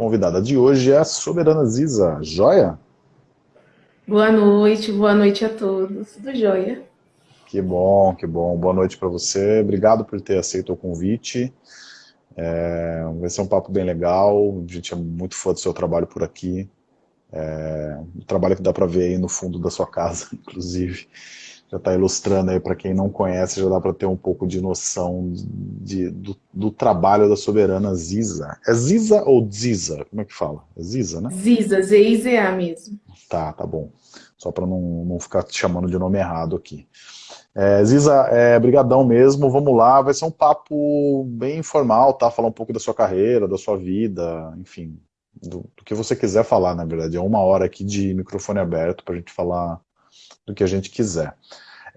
convidada de hoje é a Soberana Ziza. Joia? Boa noite, boa noite a todos. Tudo jóia. Que bom, que bom. Boa noite para você. Obrigado por ter aceito o convite. É, vai ser um papo bem legal. A gente é muito fã do seu trabalho por aqui. É, um trabalho que dá para ver aí no fundo da sua casa, inclusive já está ilustrando aí para quem não conhece, já dá para ter um pouco de noção de, do, do, trabalho da soberana Ziza. É Ziza ou Ziza? Como é que fala? É Ziza, né? Ziza, Z-I-Z-A mesmo. Tá, tá bom. Só para não, não ficar te chamando de nome errado aqui. É, Ziza, é, brigadão mesmo, vamos lá, vai ser um papo bem informal, tá? Falar um pouco da sua carreira, da sua vida, enfim, do, do que você quiser falar, na verdade. É uma hora aqui de microfone aberto para a gente falar do que a gente quiser.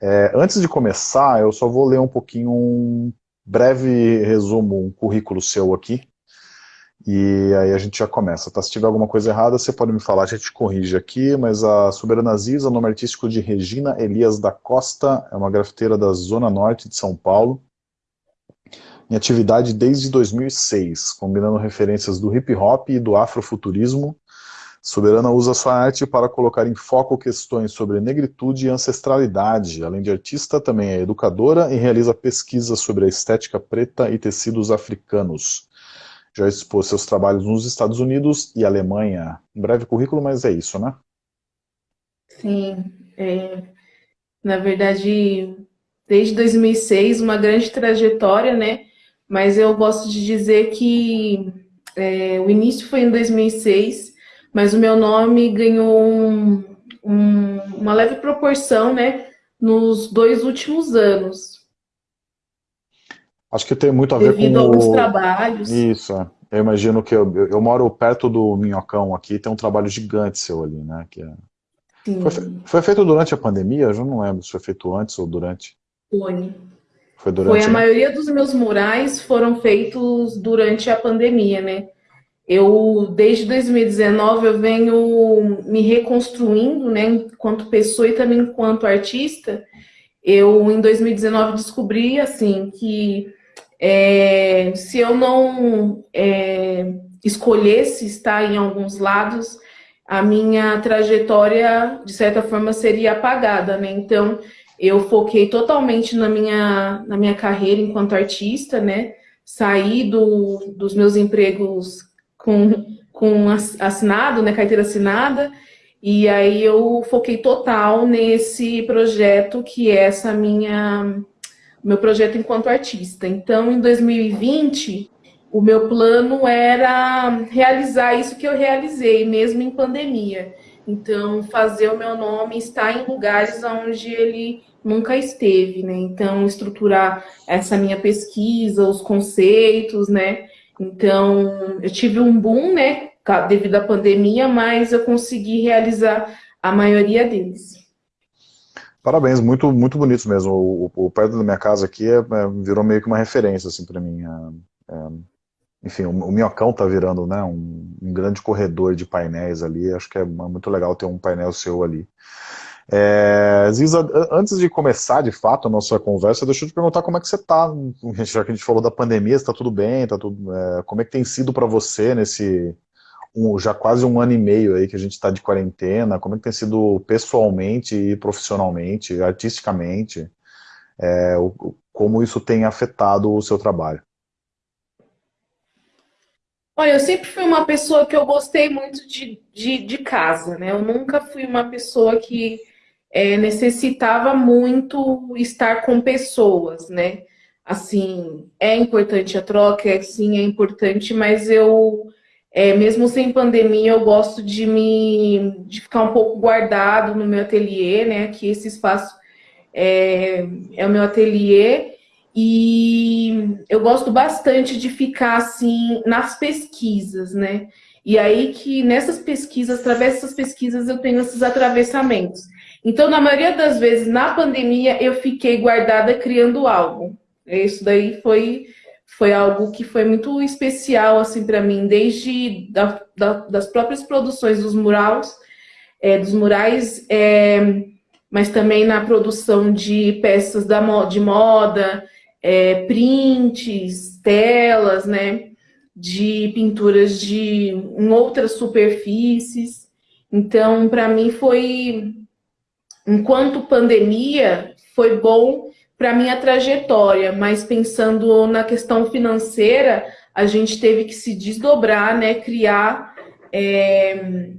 É, antes de começar, eu só vou ler um pouquinho um breve resumo, um currículo seu aqui, e aí a gente já começa, tá? Se tiver alguma coisa errada, você pode me falar, a gente corrige aqui, mas a Soberana Ziza, nome artístico de Regina Elias da Costa, é uma grafiteira da Zona Norte de São Paulo, em atividade desde 2006, combinando referências do hip hop e do afrofuturismo, Soberana usa sua arte para colocar em foco questões sobre negritude e ancestralidade. Além de artista, também é educadora e realiza pesquisas sobre a estética preta e tecidos africanos. Já expôs seus trabalhos nos Estados Unidos e Alemanha. Um breve currículo, mas é isso, né? Sim. É, na verdade, desde 2006, uma grande trajetória, né? Mas eu gosto de dizer que é, o início foi em 2006 mas o meu nome ganhou um, um, uma leve proporção, né, nos dois últimos anos. Acho que tem muito a ver Devido com... Devido alguns trabalhos. Isso, é. eu imagino que eu, eu, moro perto do Minhocão aqui, tem um trabalho gigante seu ali, né, que é... Foi, foi, feito durante a pandemia? Eu já não lembro se foi feito antes ou durante. Foi. Foi durante... Foi a maioria dos meus murais foram feitos durante a pandemia, né? Eu, desde 2019, eu venho me reconstruindo, né, enquanto pessoa e também enquanto artista. Eu, em 2019, descobri, assim, que é, se eu não é, escolhesse estar em alguns lados, a minha trajetória, de certa forma, seria apagada, né? Então, eu foquei totalmente na minha, na minha carreira enquanto artista, né? Saí do, dos meus empregos com, com assinado, né, carteira assinada, e aí eu foquei total nesse projeto que é essa minha meu projeto enquanto artista. Então, em 2020, o meu plano era realizar isso que eu realizei, mesmo em pandemia. Então, fazer o meu nome estar em lugares onde ele nunca esteve, né? Então, estruturar essa minha pesquisa, os conceitos, né? Então, eu tive um boom, né, devido à pandemia, mas eu consegui realizar a maioria deles. Parabéns, muito, muito bonito mesmo. O, o, o perto da minha casa aqui é, é, virou meio que uma referência, assim, para mim. É, é, enfim, o, o Minhocão tá virando, né, um, um, grande corredor de painéis ali. Acho que é muito legal ter um painel seu ali. É, Ziza, antes de começar de fato a nossa conversa, deixa eu te perguntar como é que você está, já que a gente falou da pandemia, está tudo bem, tá tudo, é, como é que tem sido para você nesse um, já quase um ano e meio aí que a gente está de quarentena, como é que tem sido pessoalmente e profissionalmente, artisticamente, é, o, como isso tem afetado o seu trabalho? Olha, eu sempre fui uma pessoa que eu gostei muito de, de, de casa, né? Eu nunca fui uma pessoa que é, necessitava muito estar com pessoas, né? Assim, é importante a troca, é, sim, é importante, mas eu, é, mesmo sem pandemia, eu gosto de me de ficar um pouco guardado no meu ateliê, né? Que esse espaço é, é o meu ateliê e eu gosto bastante de ficar assim nas pesquisas, né? E aí que nessas pesquisas, através dessas pesquisas, eu tenho esses atravessamentos. Então, na maioria das vezes, na pandemia, eu fiquei guardada criando algo. Isso daí foi, foi algo que foi muito especial, assim, para mim, desde da, da, das próprias produções dos murais, é, dos murais, é, mas também na produção de peças da, de moda, é, prints, telas, né? de pinturas de em outras superfícies. Então, para mim foi, enquanto pandemia, foi bom para minha trajetória, mas pensando na questão financeira, a gente teve que se desdobrar, né, criar é,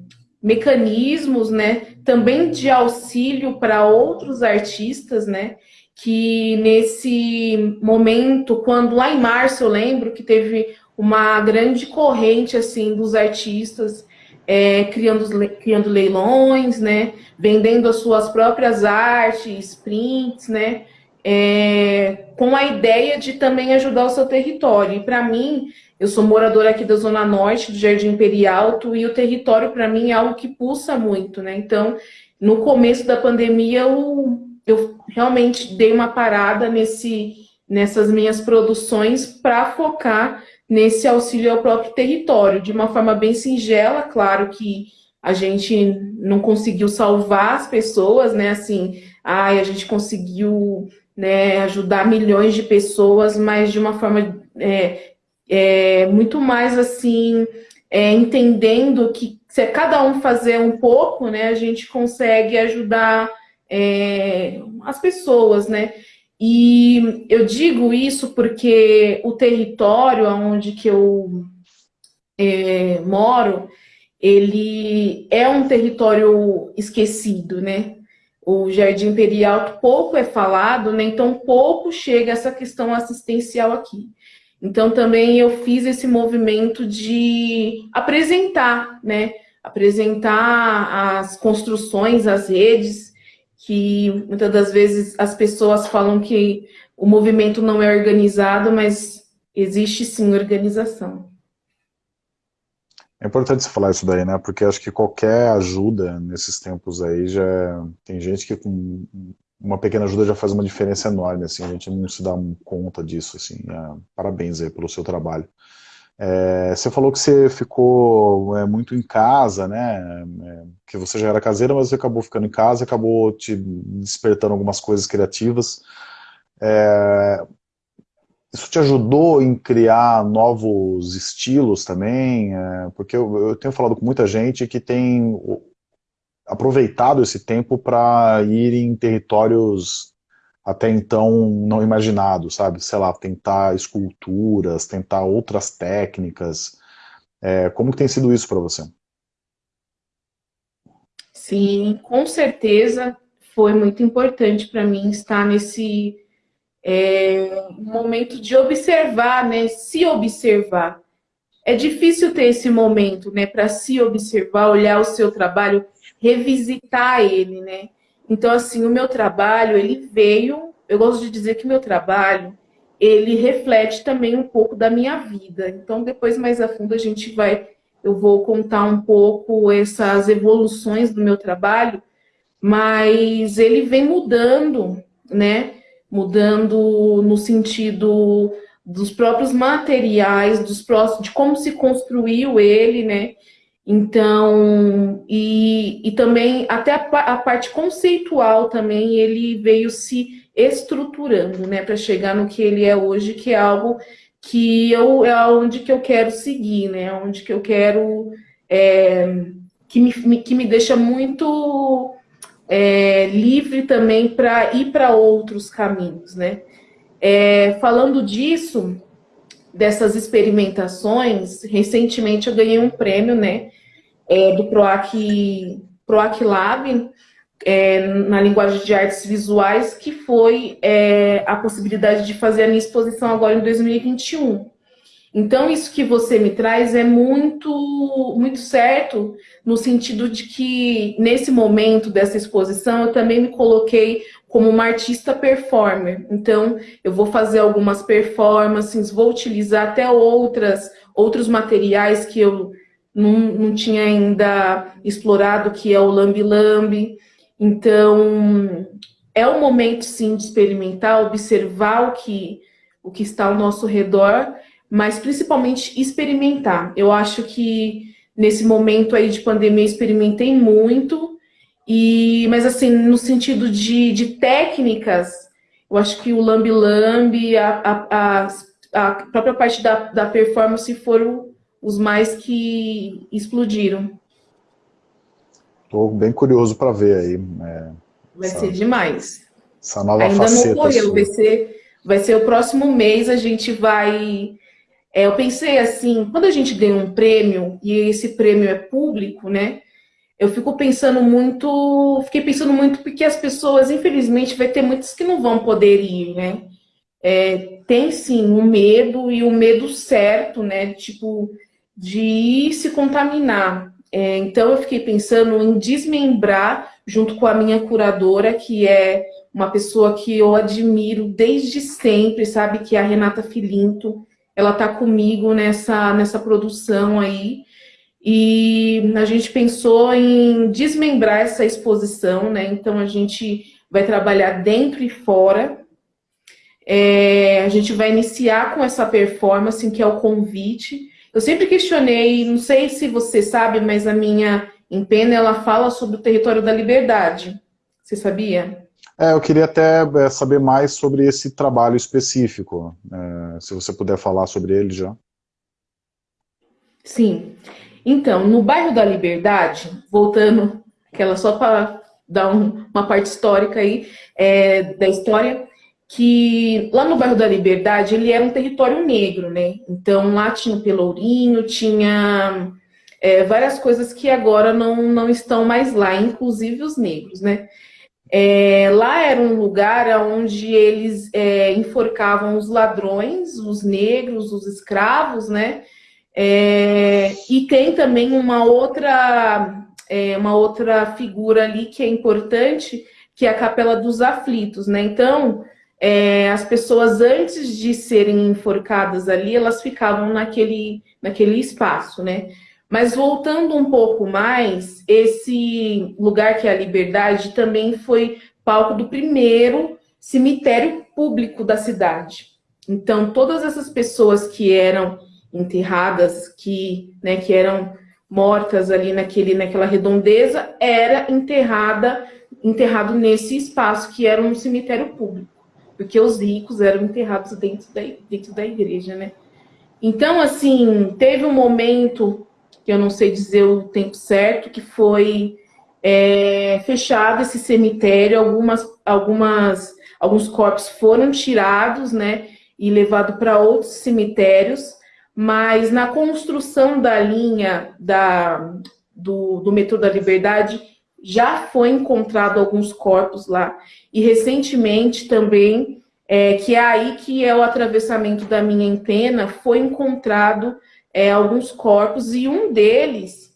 mecanismos, né, também de auxílio para outros artistas, né, que nesse momento, quando lá em março eu lembro que teve uma grande corrente assim dos artistas é, criando, criando leilões, né, vendendo as suas próprias artes, prints, né, é, com a ideia de também ajudar o seu território. E para mim, eu sou moradora aqui da Zona Norte, do Jardim Imperialto, e o território para mim é algo que pulsa muito, né? Então, no começo da pandemia, eu, eu realmente dei uma parada nesse, nessas minhas produções para focar nesse auxílio ao próprio território, de uma forma bem singela, claro que a gente não conseguiu salvar as pessoas, né? Assim, ai, a gente conseguiu né, ajudar milhões de pessoas, mas de uma forma é, é, muito mais assim, é, entendendo que se cada um fazer um pouco, né, a gente consegue ajudar é, as pessoas, né? E eu digo isso porque o território onde que eu é, moro, ele é um território esquecido, né? O Jardim Imperial pouco é falado, né? Então pouco chega essa questão assistencial aqui. Então também eu fiz esse movimento de apresentar, né? Apresentar as construções, as redes, que muitas das vezes as pessoas falam que o movimento não é organizado, mas existe sim organização. É importante você falar isso daí, né? Porque acho que qualquer ajuda nesses tempos aí já tem gente que com uma pequena ajuda já faz uma diferença enorme, assim, a gente não se dá conta disso, assim. É, parabéns aí pelo seu trabalho. É, você falou que você ficou é, muito em casa, né? É, que você já era caseira, mas você acabou ficando em casa, acabou te despertando algumas coisas criativas. É, isso te ajudou em criar novos estilos também? É, porque eu, eu, tenho falado com muita gente que tem aproveitado esse tempo para ir em territórios até então não imaginado, sabe? Sei lá, tentar esculturas, tentar outras técnicas. É, como que tem sido isso para você? Sim, com certeza foi muito importante para mim estar nesse é, momento de observar, né? Se observar. É difícil ter esse momento, né? Para se observar, olhar o seu trabalho, revisitar ele, né? Então, assim, o meu trabalho, ele veio, eu gosto de dizer que meu trabalho, ele reflete também um pouco da minha vida. Então, depois, mais a fundo, a gente vai, eu vou contar um pouco essas evoluções do meu trabalho, mas ele vem mudando, né? Mudando no sentido dos próprios materiais, dos próximos, de como se construiu ele, né? Então, e, e também até a, a, parte conceitual também ele veio se estruturando, né, para chegar no que ele é hoje, que é algo que eu é onde que eu quero seguir, né, onde que eu quero é, que me, que me deixa muito é, livre também para ir para outros caminhos, né. É, falando disso, dessas experimentações, recentemente eu ganhei um prêmio, né, é, do PROAC, PROAC Lab, é, na linguagem de artes visuais, que foi é, a possibilidade de fazer a minha exposição agora em 2021. Então, isso que você me traz é muito, muito certo, no sentido de que, nesse momento dessa exposição, eu também me coloquei como uma artista performer. Então, eu vou fazer algumas performances, vou utilizar até outras, outros materiais que eu não, não tinha ainda explorado, que é o lambi-lambi. Então, é o momento, sim, de experimentar, observar o que, o que está ao nosso redor, mas principalmente experimentar. Eu acho que nesse momento aí de pandemia experimentei muito, e, mas assim, no sentido de, de técnicas, eu acho que o lambi-lambi, a, a, a a própria parte da, da performance foram os mais que explodiram. Estou bem curioso para ver aí. É, vai essa, ser demais. Essa nova Ainda faceta não ocorreu, vai ser, vai ser o próximo mês, a gente vai... É, eu pensei assim, quando a gente ganha um prêmio, e esse prêmio é público, né? Eu fico pensando muito, fiquei pensando muito porque as pessoas, infelizmente, vai ter muitas que não vão poder ir, né? É, tem sim um medo e o um medo certo, né? Tipo, de ir se contaminar. É, então eu fiquei pensando em desmembrar junto com a minha curadora, que é uma pessoa que eu admiro desde sempre, sabe? Que é a Renata Filinto. Ela tá comigo nessa, nessa produção aí. E a gente pensou em desmembrar essa exposição, né? Então a gente vai trabalhar dentro e fora. É, a gente vai iniciar com essa performance, que é o convite. Eu sempre questionei, não sei se você sabe, mas a minha empena, ela fala sobre o território da liberdade. Você sabia? É, eu queria até é, saber mais sobre esse trabalho específico, é, se você puder falar sobre ele já. Sim. Então, no bairro da Liberdade, voltando, aquela só para dar um, uma parte histórica aí, é, da história, que lá no bairro da Liberdade, ele era um território negro, né? Então, lá tinha o Pelourinho, tinha é, várias coisas que agora não, não estão mais lá, inclusive os negros, né? É, lá era um lugar onde eles é, enforcavam os ladrões, os negros, os escravos, né? É, e tem também uma outra, é, uma outra figura ali que é importante, que é a Capela dos Aflitos, né? Então, é, as pessoas antes de serem enforcadas ali, elas ficavam naquele, naquele espaço, né? Mas voltando um pouco mais, esse lugar que é a Liberdade também foi palco do primeiro cemitério público da cidade. Então, todas essas pessoas que eram enterradas, que, né, que eram mortas ali naquele, naquela redondeza, era enterrada, enterrado nesse espaço que era um cemitério público, porque os ricos eram enterrados dentro da, dentro da igreja, né? Então, assim, teve um momento, que eu não sei dizer o tempo certo, que foi é, fechado esse cemitério, algumas, algumas, alguns corpos foram tirados, né, e levados para outros cemitérios, mas na construção da linha da, do, do metrô da Liberdade já foi encontrado alguns corpos lá. E recentemente também, é, que é aí que é o atravessamento da minha antena, foi encontrado é, alguns corpos e um deles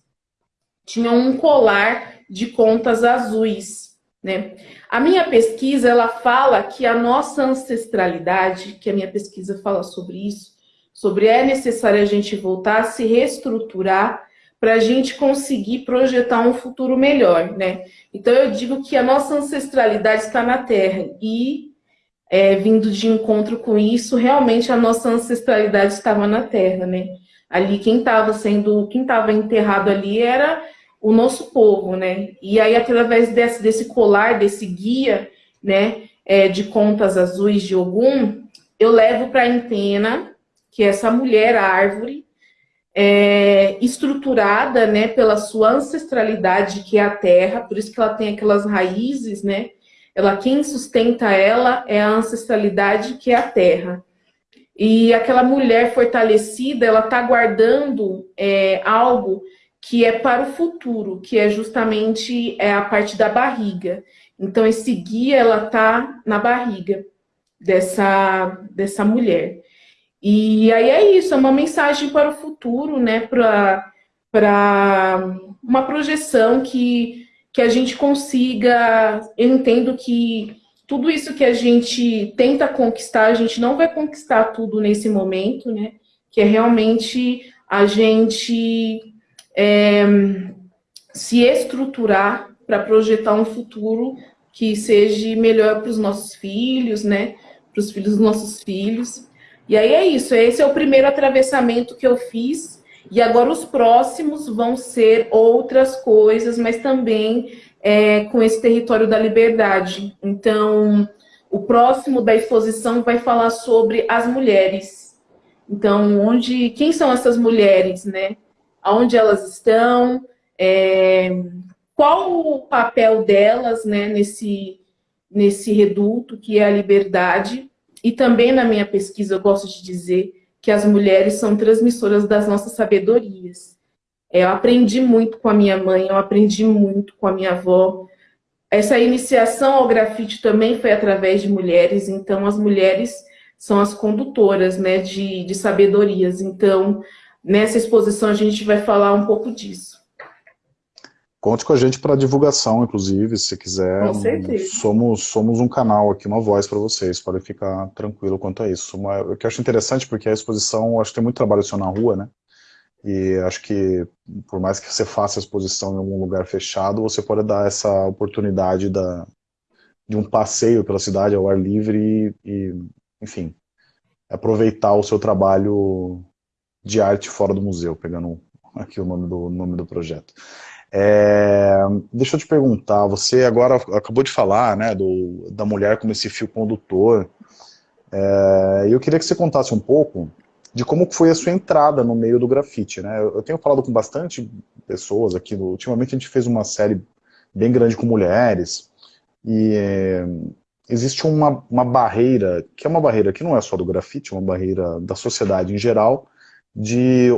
tinha um colar de contas azuis. Né? A minha pesquisa, ela fala que a nossa ancestralidade, que a minha pesquisa fala sobre isso, sobre é necessário a gente voltar a se reestruturar para a gente conseguir projetar um futuro melhor, né? Então eu digo que a nossa ancestralidade está na Terra e é, vindo de encontro com isso, realmente a nossa ancestralidade estava na Terra, né? Ali quem estava sendo, quem estava enterrado ali era o nosso povo, né? E aí através desse, desse colar, desse guia, né, é, de contas azuis de Ogum, eu levo para a antena que essa mulher árvore, é, estruturada né, pela sua ancestralidade, que é a terra, por isso que ela tem aquelas raízes, né? Ela, quem sustenta ela é a ancestralidade, que é a terra. E aquela mulher fortalecida, ela está guardando é, algo que é para o futuro, que é justamente é a parte da barriga. Então, esse guia, ela está na barriga dessa, dessa mulher. E aí é isso, é uma mensagem para o futuro, né? Para uma projeção que, que a gente consiga. Eu entendo que tudo isso que a gente tenta conquistar, a gente não vai conquistar tudo nesse momento, né? Que é realmente a gente é, se estruturar para projetar um futuro que seja melhor para os nossos filhos, né? Para os filhos dos nossos filhos. E aí é isso, esse é o primeiro atravessamento que eu fiz, e agora os próximos vão ser outras coisas, mas também é, com esse território da liberdade. Então, o próximo da exposição vai falar sobre as mulheres, Então, onde, quem são essas mulheres, né? Aonde elas estão? É, qual o papel delas, né, nesse, nesse reduto que é a liberdade? E também na minha pesquisa eu gosto de dizer que as mulheres são transmissoras das nossas sabedorias. É, eu aprendi muito com a minha mãe, eu aprendi muito com a minha avó. Essa iniciação ao grafite também foi através de mulheres, então as mulheres são as condutoras né, de, de sabedorias. Então, nessa exposição a gente vai falar um pouco disso. Conte com a gente para divulgação, inclusive, se quiser. Com certeza. Somos, somos um canal aqui, uma voz para vocês, podem ficar tranquilo quanto a isso. Uma, o que eu acho interessante, porque a exposição, acho que tem muito trabalho seu na rua, né? E acho que, por mais que você faça a exposição em algum lugar fechado, você pode dar essa oportunidade da, de um passeio pela cidade ao ar livre e, e, enfim, aproveitar o seu trabalho de arte fora do museu, pegando aqui o nome do, nome do projeto. É, deixa eu te perguntar, você agora acabou de falar né, do, da mulher como esse fio condutor, é, eu queria que você contasse um pouco de como foi a sua entrada no meio do grafite, né? Eu tenho falado com bastante pessoas aqui, ultimamente a gente fez uma série bem grande com mulheres, e é, existe uma, uma barreira, que é uma barreira que não é só do grafite, é uma barreira da sociedade em geral, de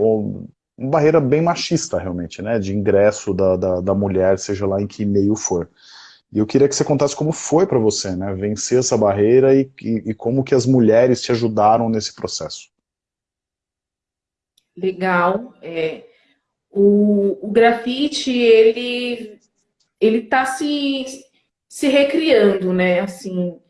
uma barreira bem machista realmente, né? De ingresso da, da, da mulher, seja lá em que meio for. E eu queria que você contasse como foi para você, né? Vencer essa barreira e, e, e como que as mulheres te ajudaram nesse processo legal. É, o, o grafite, ele ele está se, se recriando, né? Assim,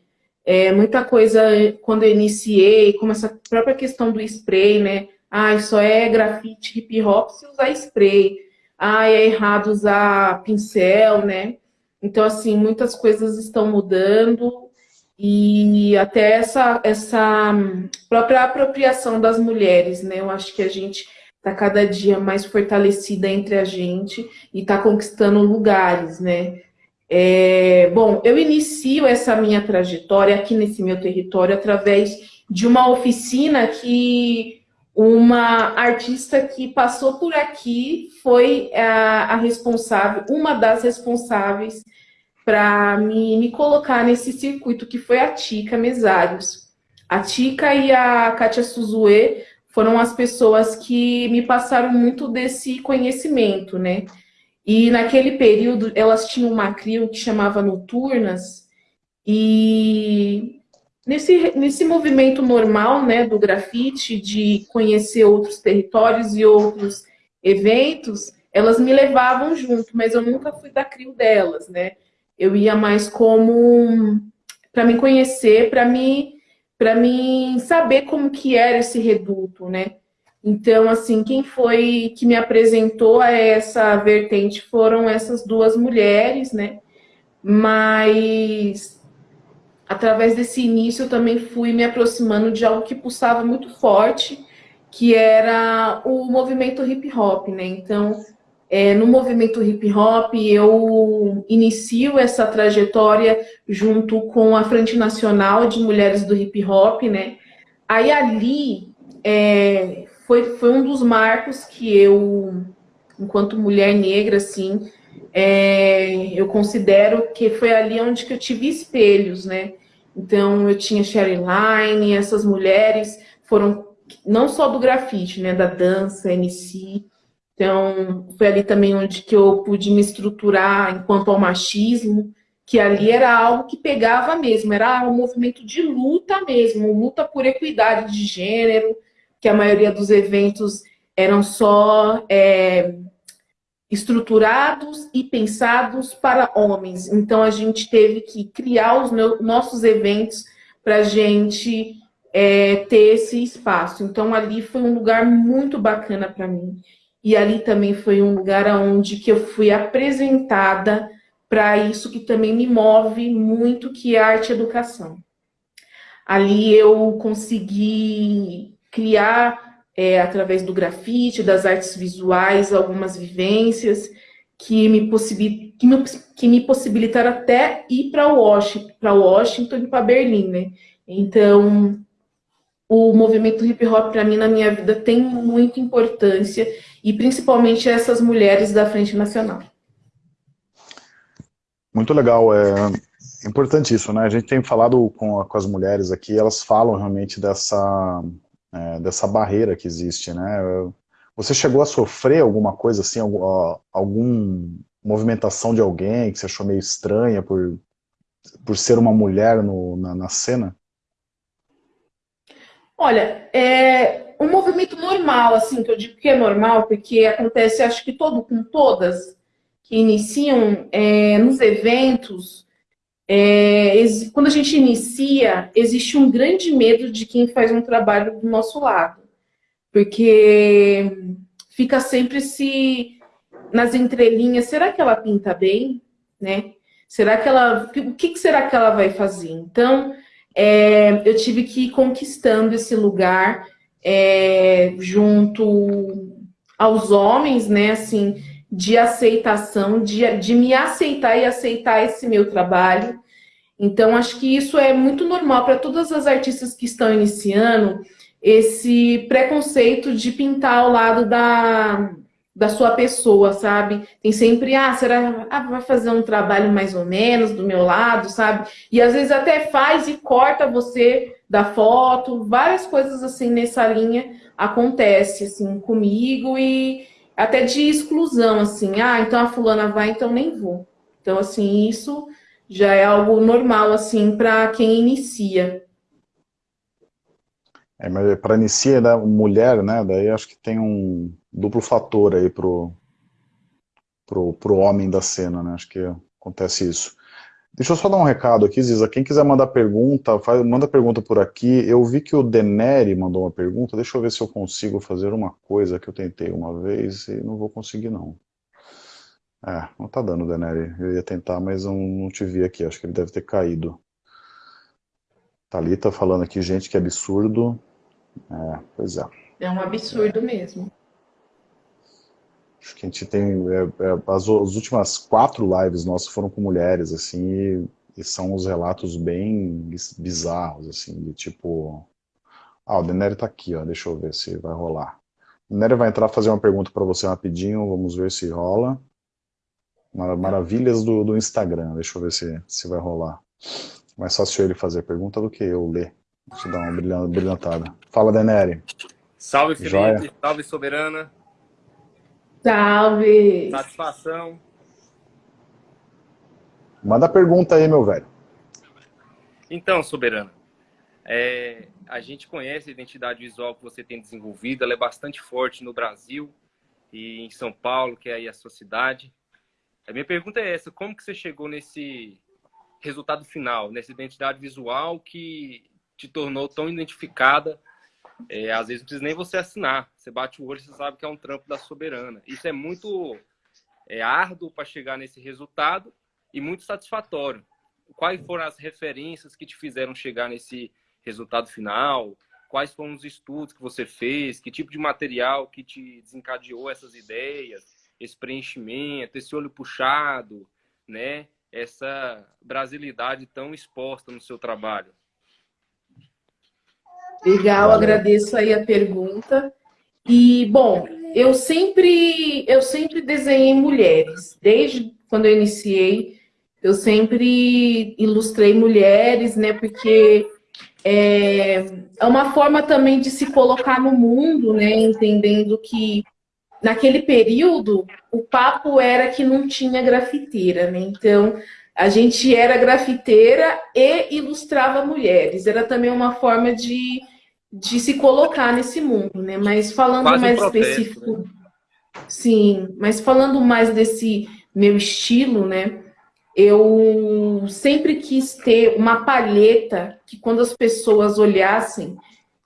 é, muita coisa, quando eu iniciei, como essa própria questão do spray, né? Ah, só é grafite hip hop se usar spray. Ah, é errado usar pincel, né? Então, assim, muitas coisas estão mudando e até essa, essa própria apropriação das mulheres, né? Eu acho que a gente está cada dia mais fortalecida entre a gente e está conquistando lugares, né? É, bom, eu inicio essa minha trajetória aqui nesse meu território através de uma oficina que uma artista que passou por aqui foi a, a responsável, uma das responsáveis para me, me colocar nesse circuito, que foi a Tica Mesários. A Tica e a Kátia Suzue foram as pessoas que me passaram muito desse conhecimento, né? E naquele período elas tinham uma crio que chamava Noturnas, e nesse, nesse movimento normal né, do grafite, de conhecer outros territórios e outros eventos, elas me levavam junto, mas eu nunca fui da crio delas, né? Eu ia mais como para me conhecer, para me para mim saber como que era esse reduto, né? Então, assim, quem foi que me apresentou a essa vertente foram essas duas mulheres, né? Mas através desse início eu também fui me aproximando de algo que pulsava muito forte, que era o movimento hip hop, né? Então, é, no movimento hip hop, eu inicio essa trajetória junto com a Frente Nacional de Mulheres do Hip Hop, né? Aí ali é, foi, foi um dos marcos que eu, enquanto mulher negra, assim, é, eu considero que foi ali onde que eu tive espelhos, né? Então, eu tinha Sherry Line, essas mulheres foram não só do grafite, né? Da dança, MC, então, foi ali também onde que eu pude me estruturar enquanto ao machismo, que ali era algo que pegava mesmo, era um movimento de luta mesmo, luta por equidade de gênero, que a maioria dos eventos eram só é, estruturados e pensados para homens. Então, a gente teve que criar os meus, nossos eventos para a gente é, ter esse espaço. Então, ali foi um lugar muito bacana para mim. E ali também foi um lugar onde que eu fui apresentada para isso que também me move muito, que é a arte e educação. Ali eu consegui criar, é, através do grafite, das artes visuais, algumas vivências que me, possibil... que me, que me possibilitaram até ir para Washington, Washington e para Berlim, né? Então, o movimento hip hop para mim na minha vida tem muita importância e principalmente essas mulheres da Frente Nacional. Muito legal, é importante isso, né? A gente tem falado com, com as mulheres aqui, elas falam realmente dessa, é, dessa barreira que existe, né? Você chegou a sofrer alguma coisa assim, algum, algum movimentação de alguém que você achou meio estranha por, por ser uma mulher no, na, na cena? Olha, é um movimento normal, assim, que eu digo que é normal, porque acontece, acho que todo com todas que iniciam é, nos eventos, é, quando a gente inicia, existe um grande medo de quem faz um trabalho do nosso lado, porque fica sempre se nas entrelinhas, será que ela pinta bem, né? Será que ela, o que será que ela vai fazer? Então, é, eu tive que ir conquistando esse lugar é, junto aos homens, né, assim, de aceitação, de, de me aceitar e aceitar esse meu trabalho. Então, acho que isso é muito normal para todas as artistas que estão iniciando, esse preconceito de pintar ao lado da, da sua pessoa, sabe? Tem sempre, ah, será ah, vai fazer um trabalho mais ou menos do meu lado, sabe? E às vezes até faz e corta você da foto, várias coisas assim nessa linha acontece assim comigo e até de exclusão assim, ah, então a fulana vai, então nem vou. Então assim, isso já é algo normal assim para quem inicia. É, mas para iniciar, né, mulher, né, daí acho que tem um duplo fator aí pro, pro, pro homem da cena, né? Acho que acontece isso. Deixa eu só dar um recado aqui, Ziza. Quem quiser mandar pergunta, faz, manda pergunta por aqui. Eu vi que o Deneri mandou uma pergunta. Deixa eu ver se eu consigo fazer uma coisa que eu tentei uma vez e não vou conseguir, não. É, não tá dando, Deneri. Eu ia tentar, mas eu não te vi aqui. Acho que ele deve ter caído. Thalita falando aqui, gente, que absurdo. É, pois é. É um absurdo mesmo. Acho que a gente tem... É, é, as, as, últimas quatro lives nossas foram com mulheres, assim, e, e, são uns relatos bem bizarros, assim, de tipo... Ah, o Deneri tá aqui, ó, deixa eu ver se vai rolar. O Deneri vai entrar fazer uma pergunta para você rapidinho, vamos ver se rola. Maravilhas do, do Instagram, deixa eu ver se, se vai rolar. Mais fácil ele fazer pergunta do que eu ler. Deixa eu dar uma brilhantada. Fala, Deneri. Salve, Felipe. Joia. Salve, Soberana. Salve! Satisfação. Manda pergunta aí, meu velho. Então, Soberana, é, a gente conhece a identidade visual que você tem desenvolvido, ela é bastante forte no Brasil e em São Paulo, que é aí a sua cidade. A minha pergunta é essa, como que você chegou nesse resultado final, nessa identidade visual que te tornou tão identificada é, às vezes não precisa nem você assinar. Você bate o olho você sabe que é um trampo da soberana. Isso é muito é, árduo para chegar nesse resultado e muito satisfatório. Quais foram as referências que te fizeram chegar nesse resultado final? Quais foram os estudos que você fez? Que tipo de material que te desencadeou essas ideias? Esse preenchimento, esse olho puxado, né? Essa brasilidade tão exposta no seu trabalho. Legal, Valeu. agradeço aí a pergunta. E, bom, eu sempre, eu sempre desenhei mulheres. Desde quando eu iniciei, eu sempre ilustrei mulheres, né? Porque é, é uma forma também de se colocar no mundo, né? Entendendo que naquele período o papo era que não tinha grafiteira, né? Então a gente era grafiteira e ilustrava mulheres. Era também uma forma de de se colocar nesse mundo, né? Mas falando Quase mais um protesto, específico, né? sim, mas falando mais desse meu estilo, né? Eu sempre quis ter uma palheta que quando as pessoas olhassem,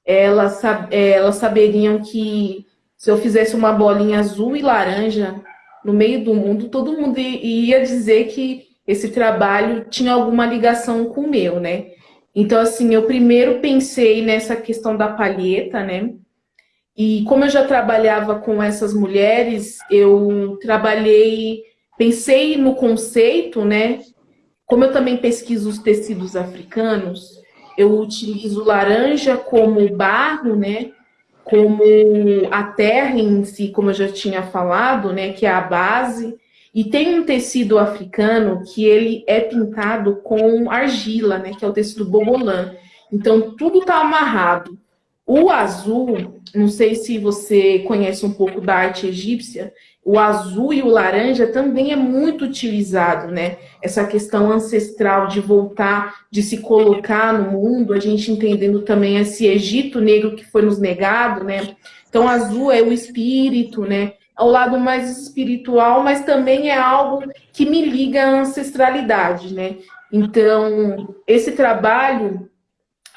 elas, elas saberiam que se eu fizesse uma bolinha azul e laranja no meio do mundo, todo mundo ia dizer que esse trabalho tinha alguma ligação com o meu, né? Então, assim, eu primeiro pensei nessa questão da palheta, né? E como eu já trabalhava com essas mulheres, eu trabalhei, pensei no conceito, né? Como eu também pesquiso os tecidos africanos, eu utilizo laranja como barro, né? Como a terra em si, como eu já tinha falado, né? Que é a base. E tem um tecido africano que ele é pintado com argila, né? Que é o tecido bobolã. Então, tudo está amarrado. O azul, não sei se você conhece um pouco da arte egípcia, o azul e o laranja também é muito utilizado, né? Essa questão ancestral de voltar, de se colocar no mundo, a gente entendendo também esse Egito negro que foi nos negado, né? Então, azul é o espírito, né? Ao lado mais espiritual, mas também é algo que me liga à ancestralidade, né? Então, esse trabalho,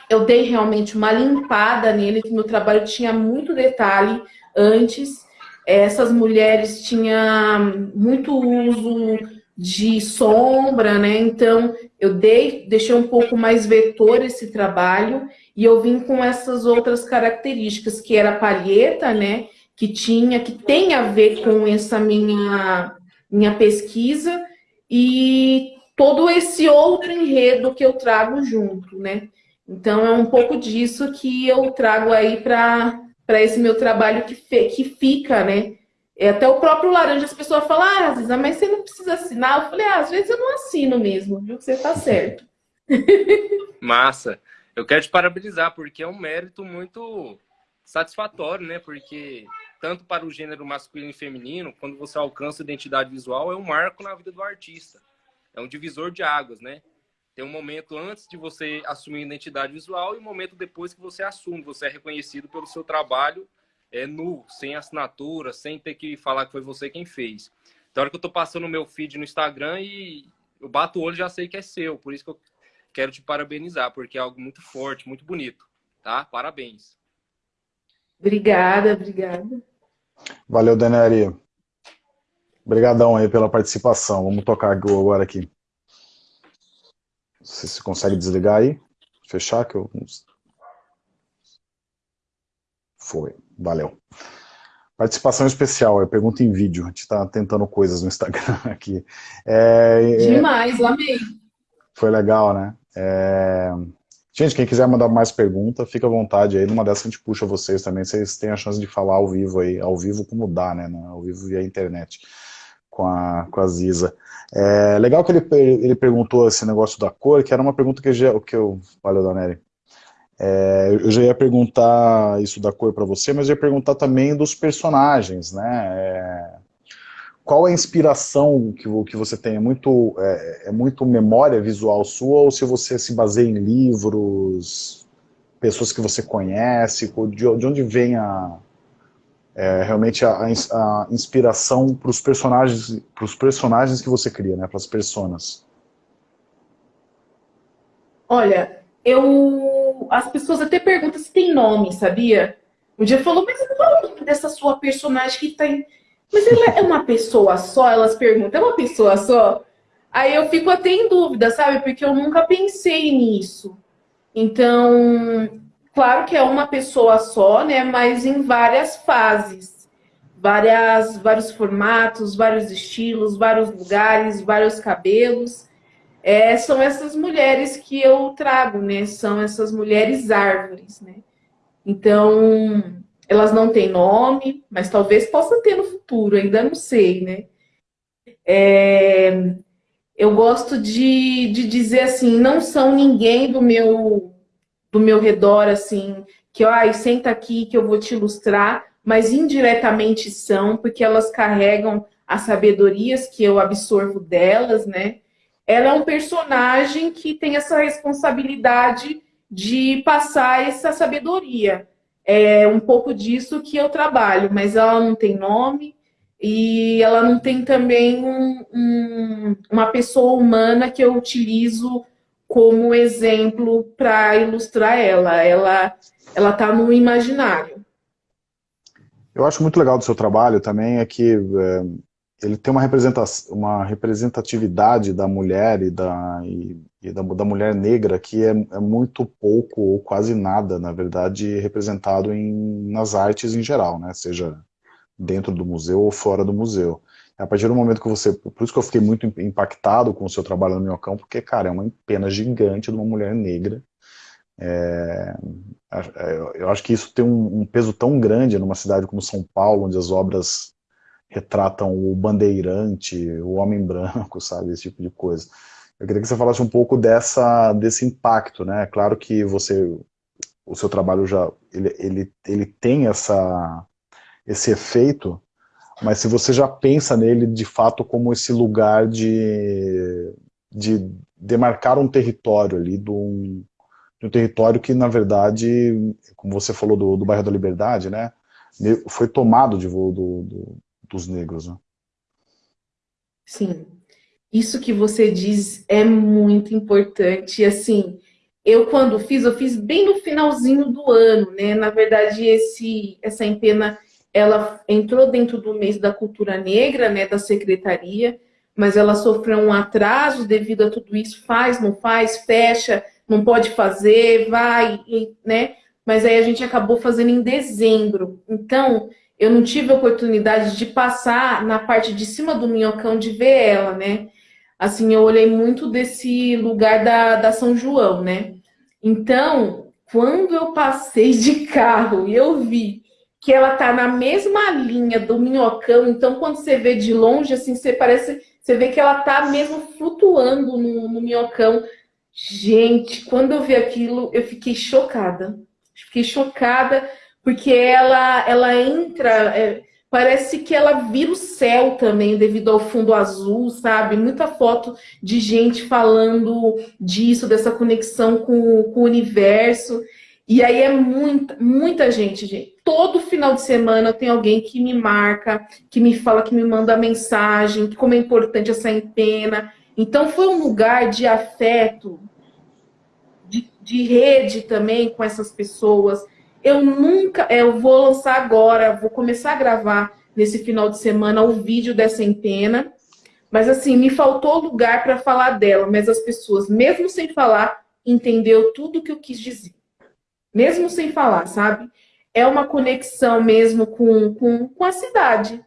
eu dei realmente uma limpada nele, que meu trabalho tinha muito detalhe antes, essas mulheres tinham muito uso de sombra, né? Então, eu dei, deixei um pouco mais vetor esse trabalho e eu vim com essas outras características, que era a palheta, né? Que tinha, que tem a ver com essa minha, minha pesquisa e todo esse outro enredo que eu trago junto, né? Então, é um pouco disso que eu trago aí para esse meu trabalho que, que fica, né? É, até o próprio laranja, as pessoas falam, ah, Ziza, mas você não precisa assinar. Eu falei, ah, às vezes eu não assino mesmo, viu? Você tá certo. Massa. Eu quero te parabenizar, porque é um mérito muito satisfatório, né? Porque tanto para o gênero masculino e feminino, quando você alcança a identidade visual, é um marco na vida do artista. É um divisor de águas, né? Tem um momento antes de você assumir identidade visual e um momento depois que você assume, você é reconhecido pelo seu trabalho é, nu, sem assinatura, sem ter que falar que foi você quem fez. Então, hora que eu tô passando o meu feed no Instagram e eu bato o olho já sei que é seu. Por isso que eu quero te parabenizar, porque é algo muito forte, muito bonito. Tá? Parabéns. Obrigada, obrigada. Valeu, Daneri. Obrigadão aí pela participação. Vamos tocar agora aqui. Você se consegue desligar aí? Fechar que eu... Foi, valeu. Participação especial, é pergunta em vídeo. A gente está tentando coisas no Instagram aqui. É, é, Demais, amei. Foi legal, né? É... Gente, quem quiser mandar mais pergunta, fica à vontade aí. Numa dessas a gente puxa vocês também. Vocês têm a chance de falar ao vivo aí. Ao vivo como dá, né? Ao vivo via internet. Com a, com a Ziza. É, legal que ele, ele perguntou esse negócio da cor, que era uma pergunta que, já, que eu... Valeu, Danelli. É, eu já ia perguntar isso da cor para você, mas eu ia perguntar também dos personagens, né? É, qual é a inspiração que, que você tem? É muito, é, é, muito memória visual sua ou se você se baseia em livros, pessoas que você conhece? De, de onde vem a, é, realmente a, a inspiração para os personagens, personagens que você cria, né, para as personas? Olha, eu as pessoas até perguntam se tem nome, sabia? Um dia falou, mas qual é o nome dessa sua personagem que tem? Mas ela é uma pessoa só? Elas perguntam, é uma pessoa só? Aí eu fico até em dúvida, sabe? Porque eu nunca pensei nisso. Então, Claro que é uma pessoa só, né? Mas em várias fases, várias, vários formatos, vários estilos, vários lugares, vários cabelos. É, são essas mulheres que eu trago, né? São essas mulheres árvores, né? Então, elas não têm nome, mas talvez possa ter no futuro, ainda não sei, né? É, eu gosto de, de dizer assim, não são ninguém do meu do meu redor, assim, que, ai, senta aqui que eu vou te ilustrar, mas indiretamente são, porque elas carregam as sabedorias que eu absorvo delas, né? Ela é um personagem que tem essa responsabilidade de passar essa sabedoria. É um pouco disso que eu trabalho, mas ela não tem nome e ela não tem também um, um, uma pessoa humana que eu utilizo como exemplo para ilustrar ela. Ela ela está no imaginário. Eu acho muito legal do seu trabalho também é que é, ele tem uma, representação, uma representatividade da mulher e da, e, e da, da, mulher negra que é, é, muito pouco ou quase nada, na verdade, representado em, nas artes em geral, né? seja dentro do museu ou fora do museu. A partir do momento que você... Por isso que eu fiquei muito impactado com o seu trabalho no Minhocão, porque, cara, é uma pena gigante de uma mulher negra É, eu acho que isso tem um, um, peso tão grande numa cidade como São Paulo, onde as obras retratam o bandeirante, o homem branco, sabe, esse tipo de coisa. Eu queria que você falasse um pouco dessa, desse impacto, né? Claro que você, o seu trabalho já, ele, ele, ele tem essa, esse efeito, mas se você já pensa nele de fato como esse lugar de, de demarcar um território ali, de um, de um território que na verdade, como você falou do, do bairro da Liberdade, né? Foi tomado de voo do, do, dos negros, né? Sim, isso que você diz é muito importante. Assim, eu quando fiz, eu fiz bem no finalzinho do ano, né? Na verdade, esse, essa empena, ela entrou dentro do mês da cultura negra, né? Da secretaria, mas ela sofreu um atraso devido a tudo isso. Faz, não faz, fecha, não pode fazer, vai, né? Mas aí a gente acabou fazendo em dezembro. Então, eu não tive a oportunidade de passar na parte de cima do minhocão de ver ela, né? Assim, eu olhei muito desse lugar da, da São João, né? Então, quando eu passei de carro e eu vi que ela tá na mesma linha do minhocão, então quando você vê de longe, assim, você parece, você vê que ela tá mesmo flutuando no, no minhocão. Gente, quando eu vi aquilo, eu fiquei chocada. Fiquei chocada porque ela, ela entra, é, Parece que ela vira o céu também, devido ao fundo azul, sabe? Muita foto de gente falando disso, dessa conexão com, com o universo. E aí é muita, muita gente, gente. Todo final de semana tem alguém que me marca, que me fala, que me manda mensagem, que como é importante essa empena. Então foi um lugar de afeto, de, de rede também com essas pessoas. Eu nunca, é, eu vou lançar agora, vou começar a gravar nesse final de semana o vídeo dessa empena. Mas assim, me faltou lugar para falar dela, mas as pessoas, mesmo sem falar, entendeu tudo que eu quis dizer. Mesmo sem falar, sabe? É uma conexão mesmo com, com, com a cidade.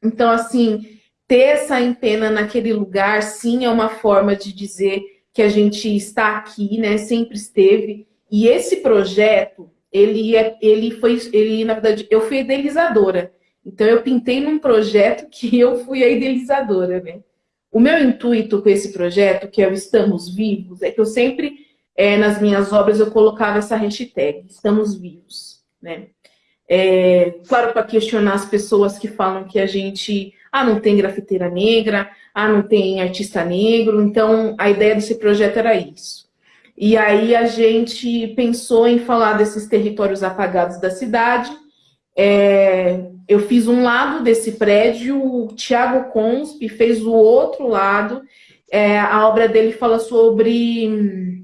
Então, assim, ter essa empena naquele lugar, sim, é uma forma de dizer que a gente está aqui, né? Sempre esteve. E esse projeto, ele, é, ele foi, ele, na verdade, eu fui idealizadora. Então, eu pintei num projeto que eu fui a idealizadora, né? O meu intuito com esse projeto, que é o Estamos Vivos, é que eu sempre, é, nas minhas obras, eu colocava essa hashtag, Estamos Vivos, né? É, claro, para questionar as pessoas que falam que a gente, ah, não tem grafiteira negra, ah, não tem artista negro, então a ideia desse projeto era isso. E aí a gente pensou em falar desses territórios apagados da cidade. É, eu fiz um lado desse prédio, o Tiago Consp fez o outro lado. É, a obra dele fala sobre,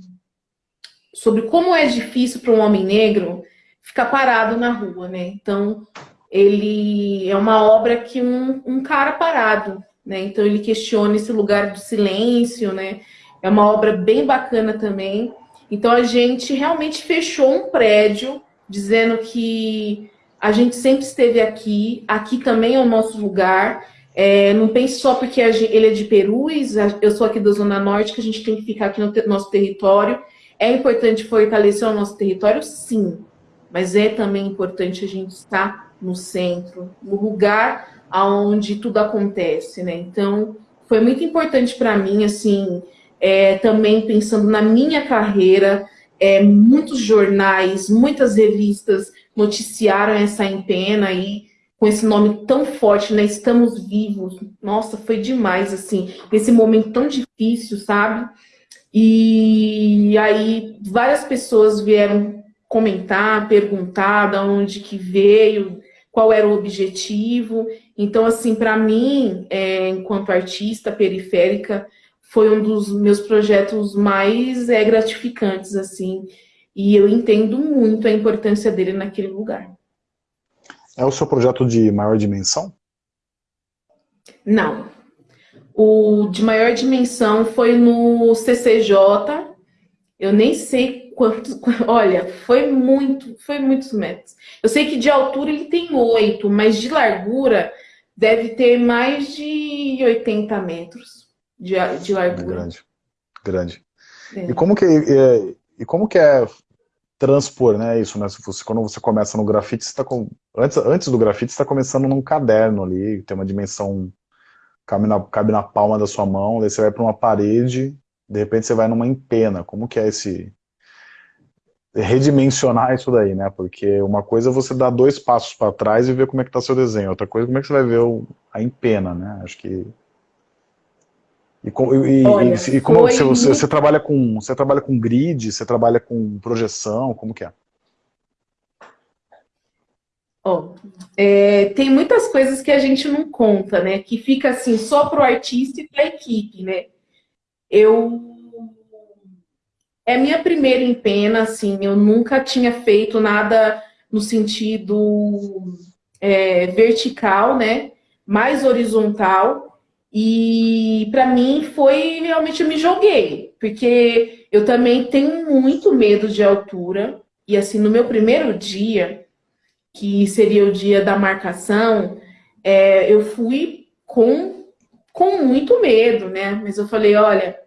sobre como é difícil para um homem negro ficar parado na rua, né? Então, ele é uma obra que um, um cara parado, né? Então, ele questiona esse lugar do silêncio, né? É uma obra bem bacana também. Então a gente realmente fechou um prédio dizendo que a gente sempre esteve aqui, aqui também é o nosso lugar. É, não pense só porque ele é de Perus, eu sou aqui da Zona Norte, que a gente tem que ficar aqui no nosso território. É importante fortalecer o nosso território? Sim. Mas é também importante a gente estar no centro, no lugar onde tudo acontece, né? Então, foi muito importante para mim, assim, é, também pensando na minha carreira, é, muitos jornais, muitas revistas noticiaram essa empena aí, com esse nome tão forte, né? Estamos vivos. Nossa, foi demais, assim, nesse momento tão difícil, sabe? E aí várias pessoas vieram comentar, perguntar de onde que veio, qual era o objetivo. Então, assim, para mim, é, enquanto artista periférica, foi um dos meus projetos mais é, gratificantes, assim, e eu entendo muito a importância dele naquele lugar. É o seu projeto de maior dimensão? Não. O de maior dimensão foi no CCJ, eu nem sei quantos, olha, foi muito, foi muitos metros. Eu sei que de altura ele tem oito, mas de largura deve ter mais de 80 metros de, de largura. Grande, grande. É. E como que é, e como que é transpor, né? Isso, né? Se você, quando você começa no grafite, você tá com, antes, antes do grafite, você está começando num caderno ali, tem uma dimensão cabe na, cabe na palma da sua mão, daí você vai para uma parede, de repente você vai numa empena. Como que é esse redimensionar isso daí, né? Porque uma coisa é você dar dois passos para trás e ver como é que está seu desenho, outra coisa é como é que você vai ver o, a empena, né? Acho que e, e, Olha, e, e como você, você, você, trabalha com você trabalha com grid, você trabalha com projeção, como que é? Oh, é, tem muitas coisas que a gente não conta, né? Que fica assim só para o artista e para a equipe, né? Eu é minha primeira empena, assim, eu nunca tinha feito nada no sentido é, vertical, né? Mais horizontal. E para mim foi realmente eu me joguei, porque eu também tenho muito medo de altura. E assim, no meu primeiro dia, que seria o dia da marcação, é, eu fui com, com muito medo, né? Mas eu falei, olha,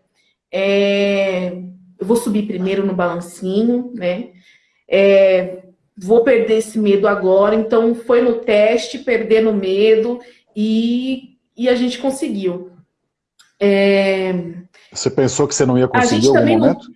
é, eu vou subir primeiro no balancinho, né? É, vou perder esse medo agora. Então, foi no teste, perdendo medo e, e a gente conseguiu. É... Você pensou que você não ia conseguir em algum momento?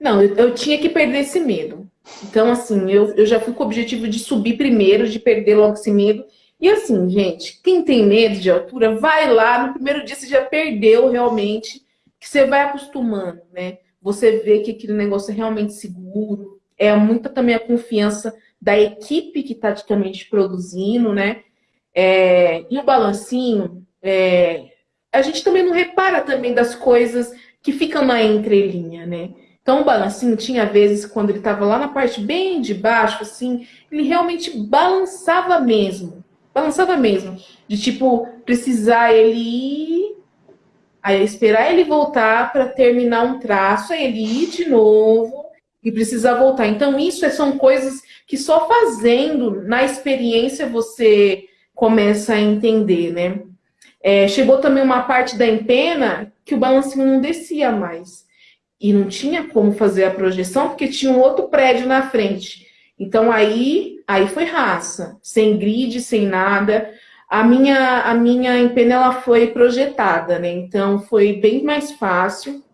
Não, não eu, eu, tinha que perder esse medo. Então, assim, eu, eu já fui com o objetivo de subir primeiro, de perder logo esse medo. E assim, gente, quem tem medo de altura, vai lá, no primeiro dia você já perdeu realmente que você vai acostumando, né? Você vê que aquele negócio é realmente seguro, é muita também a confiança da equipe que está também te produzindo, né? É, e o balancinho, é, a gente também não repara também das coisas que ficam na entrelinha, né? Então o balancinho tinha vezes quando ele estava lá na parte bem de baixo, assim, ele realmente balançava mesmo, balançava mesmo, de tipo precisar ele ir Aí esperar ele voltar para terminar um traço, aí ele ir de novo e precisar voltar. Então, isso são coisas que só fazendo, na experiência, você começa a entender, né? É, chegou também uma parte da empena que o balancinho não descia mais. E não tinha como fazer a projeção, porque tinha um outro prédio na frente. Então, aí, aí foi raça. Sem grid, sem nada. A minha, a minha empena ela foi projetada, né? Então foi bem mais fácil.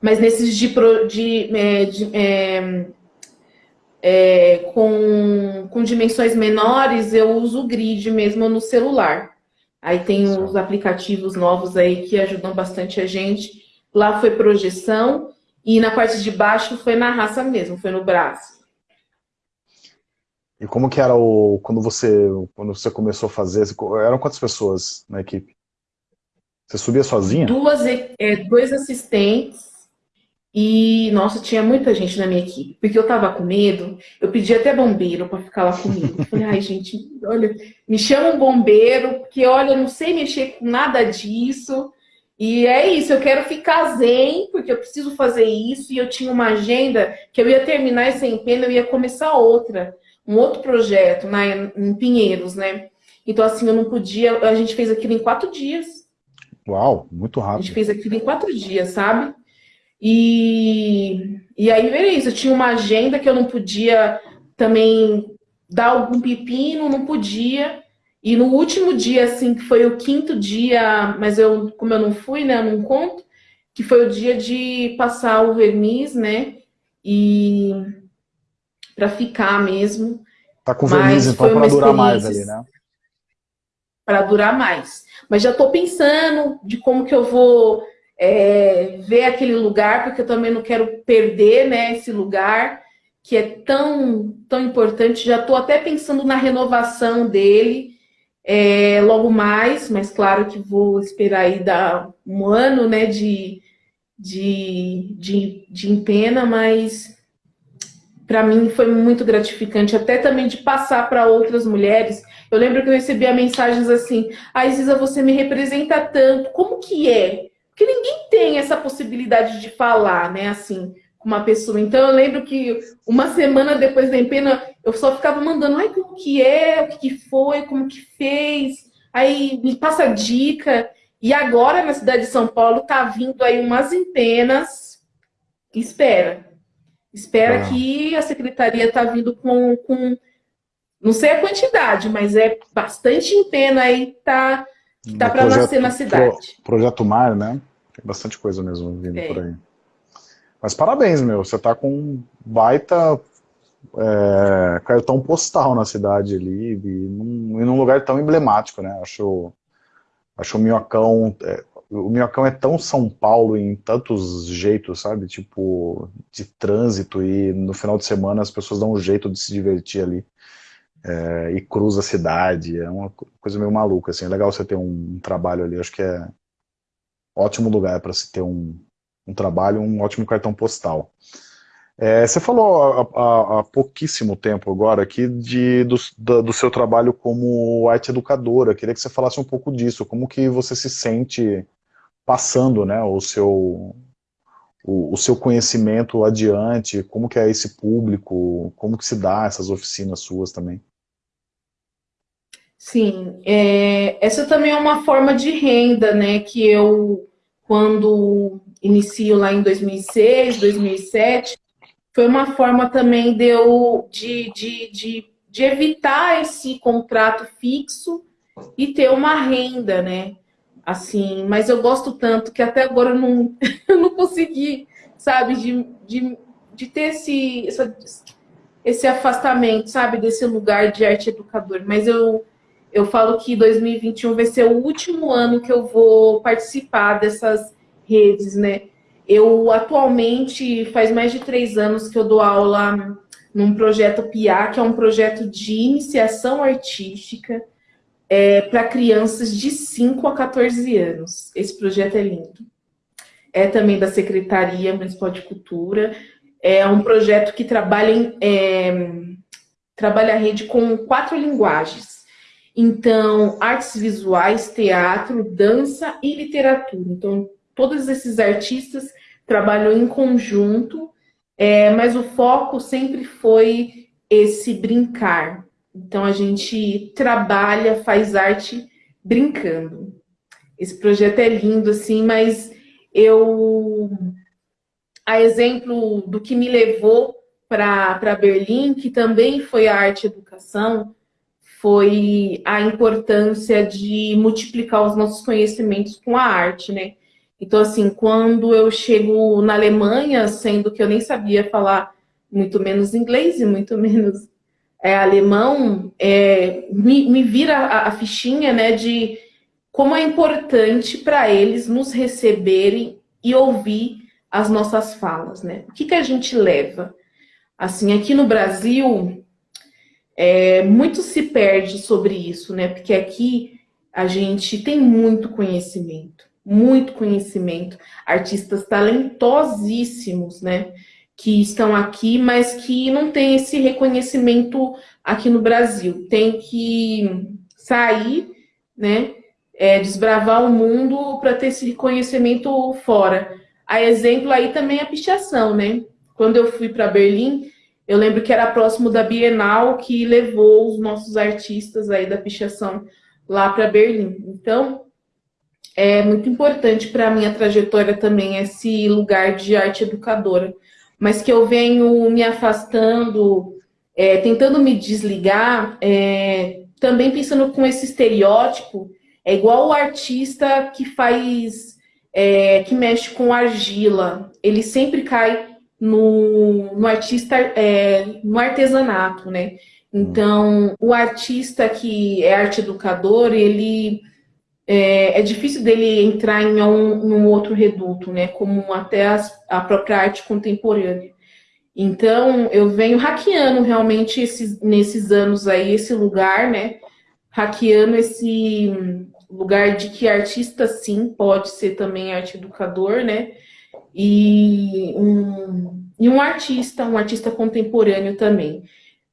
Mas nesses de, de, é, de é, é, com, com dimensões menores, eu uso o grid mesmo no celular. Aí tem os aplicativos novos aí que ajudam bastante a gente. Lá foi projeção e na parte de baixo foi na raça mesmo, foi no braço. E como que era o quando você quando você começou a fazer? Eram quantas pessoas na equipe? Você subia sozinha? Duas, é, dois assistentes e nossa, tinha muita gente na minha equipe, porque eu tava com medo. Eu pedi até bombeiro para ficar lá comigo. falei, ai gente, olha, me chama um bombeiro, porque olha, eu não sei mexer com nada disso. E é isso, eu quero ficar zen, porque eu preciso fazer isso. E eu tinha uma agenda que eu ia terminar essa empena, eu ia começar outra um outro projeto na, em Pinheiros, né? Então, assim, eu não podia... A gente fez aquilo em quatro dias. Uau, muito rápido. A gente fez aquilo em quatro dias, sabe? E, e aí, veio isso. Eu tinha uma agenda que eu não podia também dar algum pepino, não podia. E no último dia, assim, que foi o quinto dia, mas eu, como eu não fui, né, eu não conto, que foi o dia de passar o verniz, né? E para ficar mesmo. Tá com verniz, então, para durar mais ali, né? Para durar mais. Mas já estou pensando de como que eu vou é, ver aquele lugar, porque eu também não quero perder né, esse lugar, que é tão, tão importante. Já estou até pensando na renovação dele é, logo mais, mas claro que vou esperar aí dar um ano né, de, de, de, de empena, mas para mim foi muito gratificante, até também de passar para outras mulheres. Eu lembro que eu recebia mensagens assim, a Isa, você me representa tanto, como que é? Porque ninguém tem essa possibilidade de falar, né, assim, com uma pessoa. Então eu lembro que uma semana depois da empena, eu só ficava mandando, ai, como que é, o que, que foi, como que fez, aí me passa dica. E agora, na cidade de São Paulo, tá vindo aí umas empenas, espera, Espera ah. que a secretaria está vindo com, com, não sei a quantidade, mas é bastante empenho aí tá, que tá para nascer na cidade. Pro, projeto Mar, né? Tem bastante coisa mesmo vindo por aí. Mas parabéns, meu. Você tá com um baita é, cartão postal na cidade ali, e num, e num lugar tão emblemático, né? Acho, acho o Minhocão, é, o Minhocão é tão São Paulo em tantos jeitos, sabe? Tipo, de trânsito e no final de semana as pessoas dão um jeito de se divertir ali. É, e cruza a cidade, é uma coisa meio maluca, assim, é legal você ter um, um trabalho ali, acho que é ótimo lugar para se ter um, um trabalho, um ótimo cartão postal. É, você falou há, há, pouquíssimo tempo agora aqui de, do, do, seu trabalho como arte educadora. Queria que você falasse um pouco disso. Como que você se sente passando né, o, seu, o, o, seu conhecimento adiante? Como que é esse público? Como que se dá essas oficinas suas também? Sim, é, essa também é uma forma de renda, né, que eu, quando inicio lá em 2006, 2007, foi uma forma também de eu de, de, de, de evitar esse contrato fixo e ter uma renda, né? Assim, mas eu gosto tanto que até agora eu não, eu não consegui, sabe, de, de, de ter esse, essa, esse afastamento, sabe, desse lugar de arte educador. Mas eu, eu falo que 2021 vai ser o último ano que eu vou participar dessas redes, né? Eu atualmente faz mais de três anos que eu dou aula num projeto PIA, que é um projeto de iniciação artística é, para crianças de 5 a 14 anos. Esse projeto é lindo. É também da Secretaria Municipal de Cultura. É um projeto que trabalha, em, é, trabalha a rede com quatro linguagens. Então, artes visuais, teatro, dança e literatura. Então, todos esses artistas trabalhou em conjunto, é, mas o foco sempre foi esse brincar. Então a gente trabalha, faz arte brincando. Esse projeto é lindo, assim, mas eu, a exemplo do que me levou para Berlim, que também foi a arte educação, foi a importância de multiplicar os nossos conhecimentos com a arte, né? Então, assim, quando eu chego na Alemanha, sendo que eu nem sabia falar muito menos inglês e muito menos é, alemão, é, me, me, vira a, a, fichinha né, de como é importante para eles nos receberem e ouvir as nossas falas. Né? O que, que a gente leva? Assim, aqui no Brasil, é, muito se perde sobre isso, né? Porque aqui a gente tem muito conhecimento muito conhecimento, artistas talentosíssimos, né? Que estão aqui, mas que não tem esse reconhecimento aqui no Brasil. Tem que sair, né? É, desbravar o mundo para ter esse reconhecimento fora. A exemplo aí também é a pichação, né? Quando eu fui para Berlim, eu lembro que era próximo da Bienal que levou os nossos artistas aí da pichação lá para Berlim. Então, é muito importante para a minha trajetória também esse lugar de arte educadora, mas que eu venho me afastando, é, tentando me desligar, é, também pensando com esse estereótipo, é igual o artista que faz, é, que mexe com argila, ele sempre cai no, no artista, é, no artesanato, né? Então, o artista que é arte educador, ele é, é difícil dele entrar em um, um outro reduto, né? Como até as, a própria arte contemporânea. Então, eu venho hackeando realmente esses, nesses anos aí esse lugar, né? Hackeando esse lugar de que artista, sim, pode ser também arte educador, né? E um, e um artista, um artista contemporâneo também.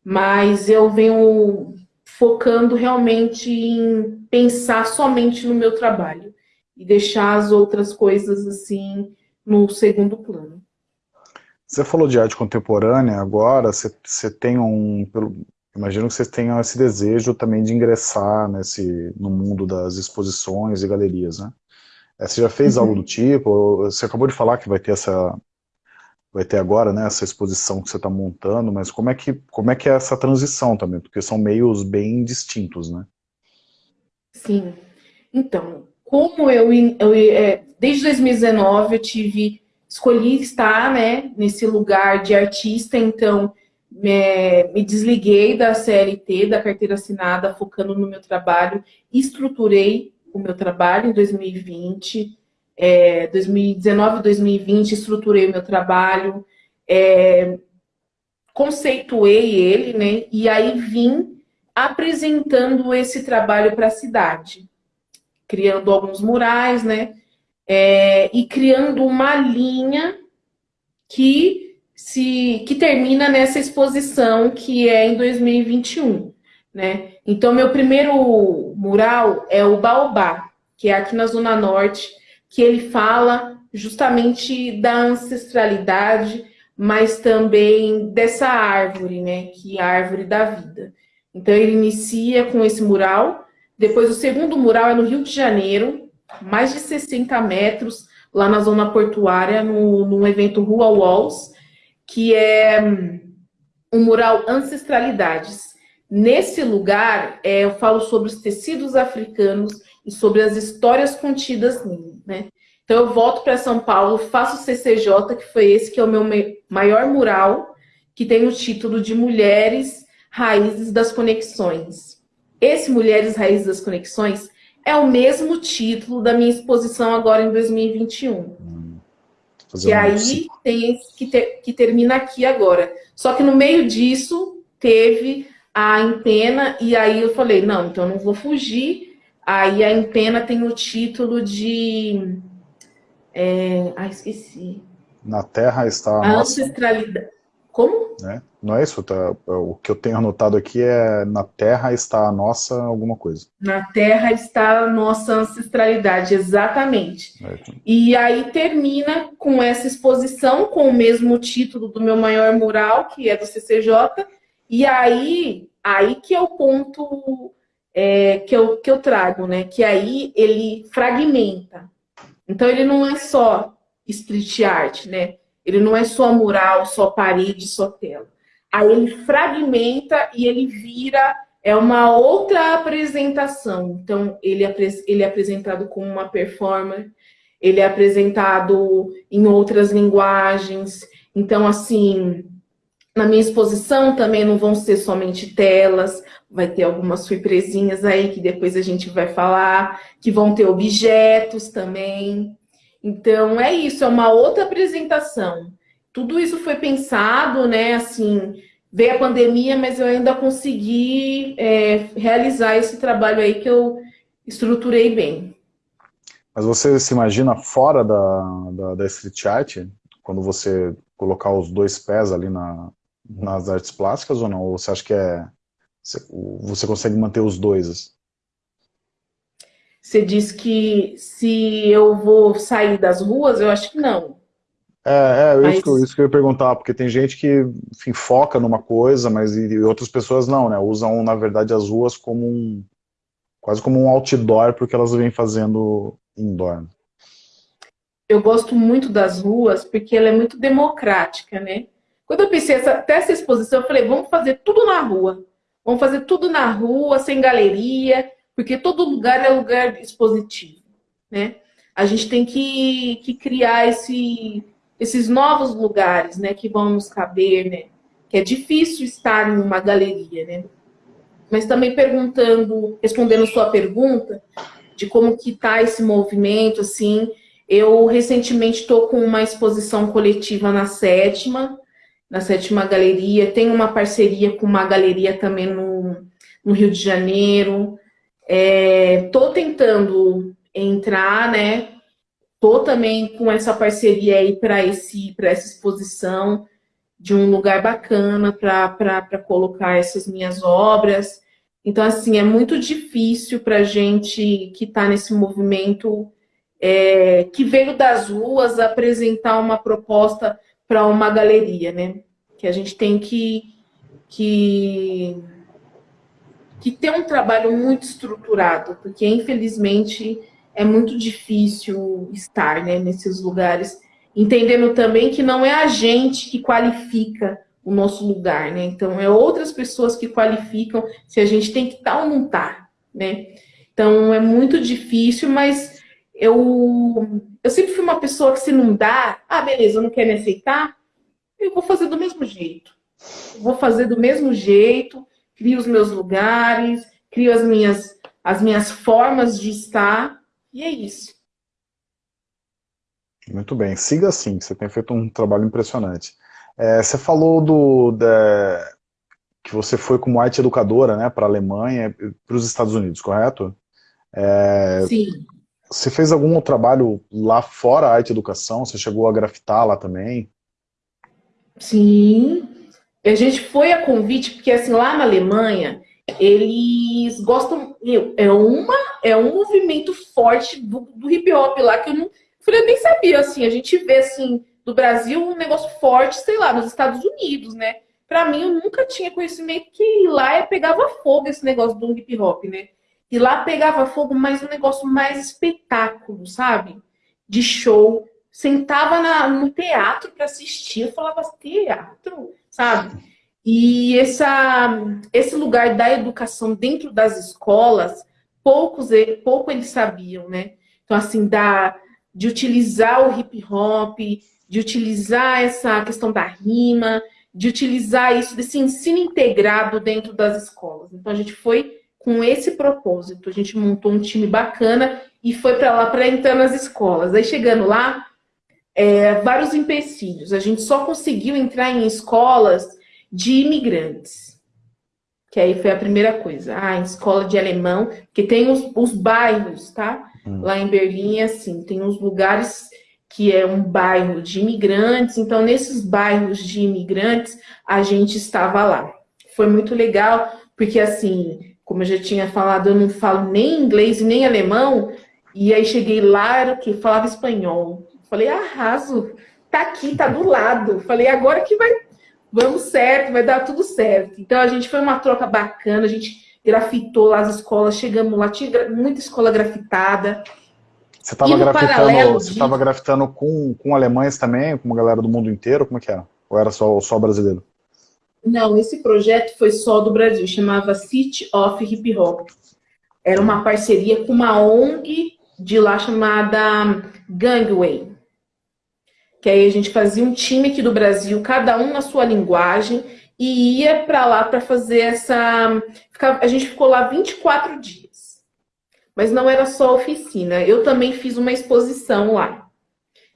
Mas eu venho focando realmente em pensar somente no meu trabalho e deixar as outras coisas assim no segundo plano. Você falou de arte contemporânea agora, você, você tem um, imagino que você tenha esse desejo também de ingressar nesse, no mundo das exposições e galerias, né? É, você já fez uhum. algo do tipo? Você acabou de falar que vai ter essa, vai ter agora, né, essa exposição que você está montando, mas como é, que, como é que é essa transição também? Porque são meios bem distintos, né? Sim. Então, como eu, eu é, desde 2019 eu tive, escolhi estar, né, nesse lugar de artista, então me, me desliguei da CLT, da carteira assinada, focando no meu trabalho, estruturei o meu trabalho em 2020, é, 2019 2020, estruturei o meu trabalho, é, conceituei ele, né? E aí vim apresentando esse trabalho para a cidade, criando alguns murais, né? É, e criando uma linha que se que termina nessa exposição que é em 2021, né? Então meu primeiro mural é o Baobá, que é aqui na zona norte que ele fala justamente da ancestralidade, mas também dessa árvore, né, que é a árvore da vida. Então ele inicia com esse mural, depois o segundo mural é no Rio de Janeiro, mais de 60 metros, lá na zona portuária, no, no evento Rua Walls, que é um mural Ancestralidades. Nesse lugar, é, eu falo sobre os tecidos africanos e sobre as histórias contidas nele, né? Então eu volto para São Paulo, faço o CCJ, que foi esse que é o meu maior mural, que tem o título de Mulheres Raízes das Conexões. Esse Mulheres Raízes das Conexões é o mesmo título da minha exposição agora em 2021. Hum, que aí tem esse que, ter, que termina aqui agora. Só que no meio disso teve a empena, e aí eu falei, não, então eu não vou fugir, Aí a Empena tem o título de... É... Ah, esqueci. Na Terra está a, a nossa... ancestralidade. Como? Né? Não é isso? Tá, o que eu tenho anotado aqui é na Terra está a nossa alguma coisa. Na Terra está a nossa ancestralidade, exatamente. É. E aí termina com essa exposição, com o mesmo título do meu maior mural, que é do CCJ, e aí, aí que é o ponto é, que, eu, que eu trago, né? Que aí ele fragmenta. Então ele não é só street art, né? Ele não é só mural, só parede, só tela. Aí ele fragmenta e ele vira é uma outra apresentação. Então ele é, ele é apresentado como uma performance, ele é apresentado em outras linguagens. Então assim, na minha exposição também não vão ser somente telas, vai ter algumas surpresinhas aí que depois a gente vai falar, que vão ter objetos também. Então é isso, é uma outra apresentação. Tudo isso foi pensado, né? Assim, veio a pandemia, mas eu ainda consegui é, realizar esse trabalho aí que eu estruturei bem. Mas você se imagina fora da, da, da street art, quando você colocar os dois pés ali na, nas artes plásticas ou não? Ou você acha que é você consegue manter os dois? Você diz que se eu vou sair das ruas, eu acho que não. É, é mas... isso, que eu, isso que eu ia perguntar, porque tem gente que enfim, foca numa coisa, mas e outras pessoas não, né? Usam, na verdade, as ruas como um. quase como um outdoor, porque elas vêm fazendo indoor. Eu gosto muito das ruas porque ela é muito democrática, né? Quando eu pensei essa, até essa exposição, eu falei, vamos fazer tudo na rua. Vamos fazer tudo na rua, sem galeria, porque todo lugar é lugar expositivo, né? A gente tem que, que criar esse, esses novos lugares, né, que vão nos caber, né? Que é difícil estar em uma galeria, né? Mas também perguntando, respondendo sua pergunta, de como que tá esse movimento, assim, eu recentemente estou com uma exposição coletiva na sétima, na Sétima Galeria, tem uma parceria com uma galeria também no, no Rio de Janeiro. Estou é, tentando entrar, né? Estou também com essa parceria aí para essa exposição de um lugar bacana para colocar essas minhas obras. Então, assim, é muito difícil para a gente que está nesse movimento, é, que veio das ruas, apresentar uma proposta para uma galeria, né? Que a gente tem que, que, que ter um trabalho muito estruturado, porque infelizmente é muito difícil estar né, nesses lugares entendendo também que não é a gente que qualifica o nosso lugar, né? Então, é outras pessoas que qualificam se a gente tem que estar ou não estar, né? Então, é muito difícil, mas eu, eu sempre fui uma pessoa que se não dá, ah, beleza, não quer me aceitar, eu vou fazer do mesmo jeito. Eu vou fazer do mesmo jeito, crio os meus lugares, crio as minhas, as minhas formas de estar, e é isso. Muito bem, siga assim, você tem feito um trabalho impressionante. É, você falou do, da, que você foi como arte educadora né, para a Alemanha, para os Estados Unidos, correto? É, Sim. Você fez algum trabalho lá fora a arte educação? Você chegou a grafitar lá também? Sim. A gente foi a convite, porque assim, lá na Alemanha, eles gostam. É, uma, é um movimento forte do, do hip hop lá que eu não. Eu nem sabia, assim, a gente vê assim, do Brasil um negócio forte, sei lá, nos Estados Unidos, né? Pra mim, eu nunca tinha conhecimento que lá pegava fogo esse negócio do hip hop, né? E lá pegava fogo, mas um negócio mais espetáculo, sabe? De show. Sentava na, no teatro para assistir, eu falava, teatro, sabe? E essa, esse lugar da educação dentro das escolas, poucos pouco eles sabiam, né? Então, assim, da, de utilizar o hip hop, de utilizar essa questão da rima, de utilizar isso, desse ensino integrado dentro das escolas. Então, a gente foi com esse propósito. A gente montou um time bacana e foi para lá para entrar nas escolas. Aí chegando lá, é, vários empecilhos. A gente só conseguiu entrar em escolas de imigrantes. Que aí foi a primeira coisa. Ah, escola de alemão, que tem os, os bairros, tá? Hum. Lá em Berlim, assim, tem uns lugares que é um bairro de imigrantes. Então, nesses bairros de imigrantes, a gente estava lá. Foi muito legal, porque assim, como eu já tinha falado, eu não falo nem inglês nem alemão, e aí cheguei lá, era o que? Falava espanhol. Falei, arraso, tá aqui, tá do lado. Falei, agora que vai, vamos certo, vai dar tudo certo. Então a gente foi uma troca bacana, a gente grafitou lá as escolas, chegamos lá, tinha muita escola grafitada. Você estava grafitando, você de... grafitando com, com alemães também, com uma galera do mundo inteiro, como é que era? Ou era só, só brasileiro? Não, esse projeto foi só do Brasil, chamava City of Hip Hop. Era uma parceria com uma ONG de lá chamada Gangway. Que aí a gente fazia um time aqui do Brasil, cada um na sua linguagem, e ia para lá para fazer essa. A gente ficou lá 24 dias. Mas não era só oficina. Eu também fiz uma exposição lá.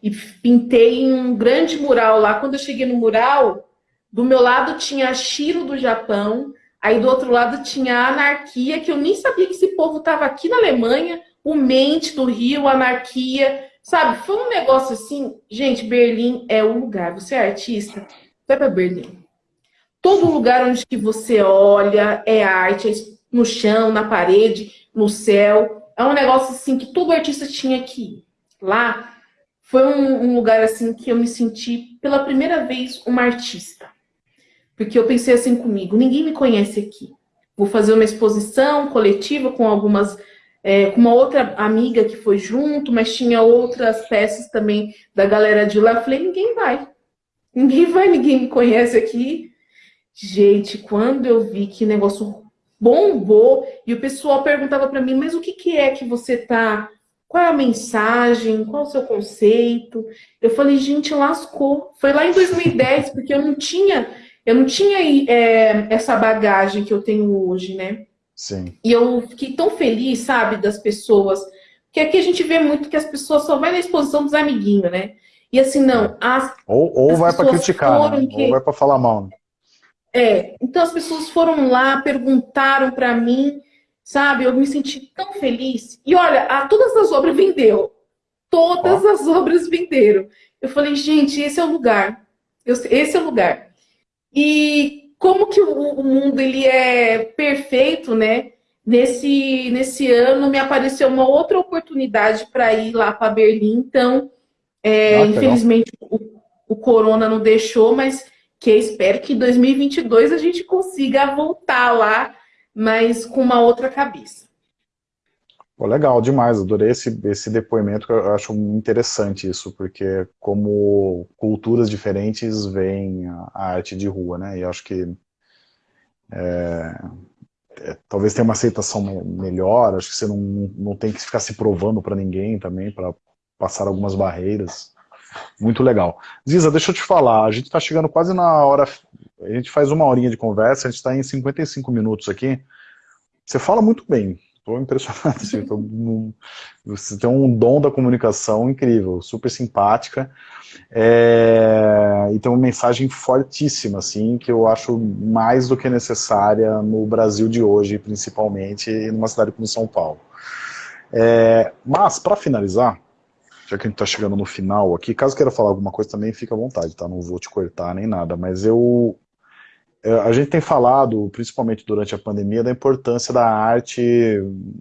E pintei um grande mural lá. Quando eu cheguei no mural, do meu lado tinha a Shiro do Japão, aí do outro lado tinha a Anarquia, que eu nem sabia que esse povo estava aqui na Alemanha, o Mente do Rio, a Anarquia, sabe? Foi um negócio assim, gente, Berlim é o lugar. Você é artista, vai para Berlim. Todo lugar onde que você olha é arte, é no chão, na parede, no céu. É um negócio assim que todo artista tinha que ir. Lá foi um, um lugar assim que eu me senti pela primeira vez uma artista. Porque eu pensei assim comigo, ninguém me conhece aqui. Vou fazer uma exposição coletiva com algumas, é, com uma outra amiga que foi junto, mas tinha outras peças também da galera de lá. Falei, ninguém vai. Ninguém vai, ninguém me conhece aqui. Gente, quando eu vi que negócio bombou, e o pessoal perguntava para mim, mas o que, que é que você tá qual é a mensagem? Qual é o seu conceito? Eu falei, gente, lascou. Foi lá em 2010, porque eu não tinha eu não tinha é, essa bagagem que eu tenho hoje, né? Sim. E eu fiquei tão feliz, sabe, das pessoas. Porque aqui a gente vê muito que as pessoas só vão na exposição dos amiguinhos, né? E assim, não. As, ou ou as vai para criticar, né? que... ou vai para falar mal. Né? É, então as pessoas foram lá, perguntaram para mim, sabe? Eu me senti tão feliz. E olha, a, todas as obras vendeu. Todas as obras venderam. Eu falei, gente, esse é o lugar. Eu, esse é o lugar. E como que o, mundo ele é perfeito, né? Nesse, nesse ano me apareceu uma outra oportunidade para ir lá para Berlim, então é, ah, infelizmente o, o, corona não deixou, mas que espero que em 2022 a gente consiga voltar lá, mas com uma outra cabeça. Legal, demais. Adorei esse, esse depoimento, eu acho interessante isso, porque como culturas diferentes veem a, a arte de rua, né? E acho que é, é, talvez tenha uma aceitação melhor, acho que você não, não tem que ficar se provando para ninguém também, para passar algumas barreiras. Muito legal. Ziza, deixa eu te falar, a gente está chegando quase na hora, a gente faz uma horinha de conversa, a gente está em 55 minutos aqui. Você fala muito bem, Estou impressionado. Assim, tô, você tem um dom da comunicação incrível, super simpática. É, e tem uma mensagem fortíssima, assim, que eu acho mais do que necessária no Brasil de hoje, principalmente, e numa cidade como São Paulo. É, mas, para finalizar, já que a gente está chegando no final aqui, caso queira falar alguma coisa também, fica à vontade, tá? Não vou te cortar nem nada, mas eu a gente tem falado, principalmente durante a pandemia, da importância da arte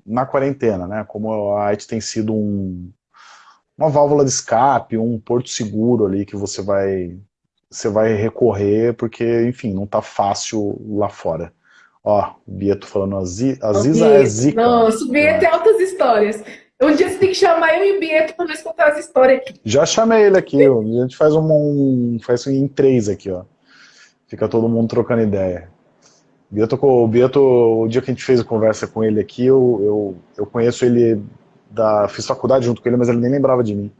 na quarentena, né? Como a arte tem sido um, uma válvula de escape, um porto seguro ali que você vai, você vai recorrer, porque, enfim, não tá fácil lá fora. Ó, o Bieto falando, a, Ziza é zica. Nossa, o Bieto é altas histórias. Um dia você tem que chamar eu e o Bieto para nós contar as histórias aqui. Já chamei ele aqui, a gente faz um, um faz em três aqui, ó. Fica todo mundo trocando ideia. Bieto, o Bieto, o dia que a gente fez a conversa com ele aqui, eu, eu, eu conheço ele, da, fiz faculdade junto com ele, mas ele nem lembrava de mim.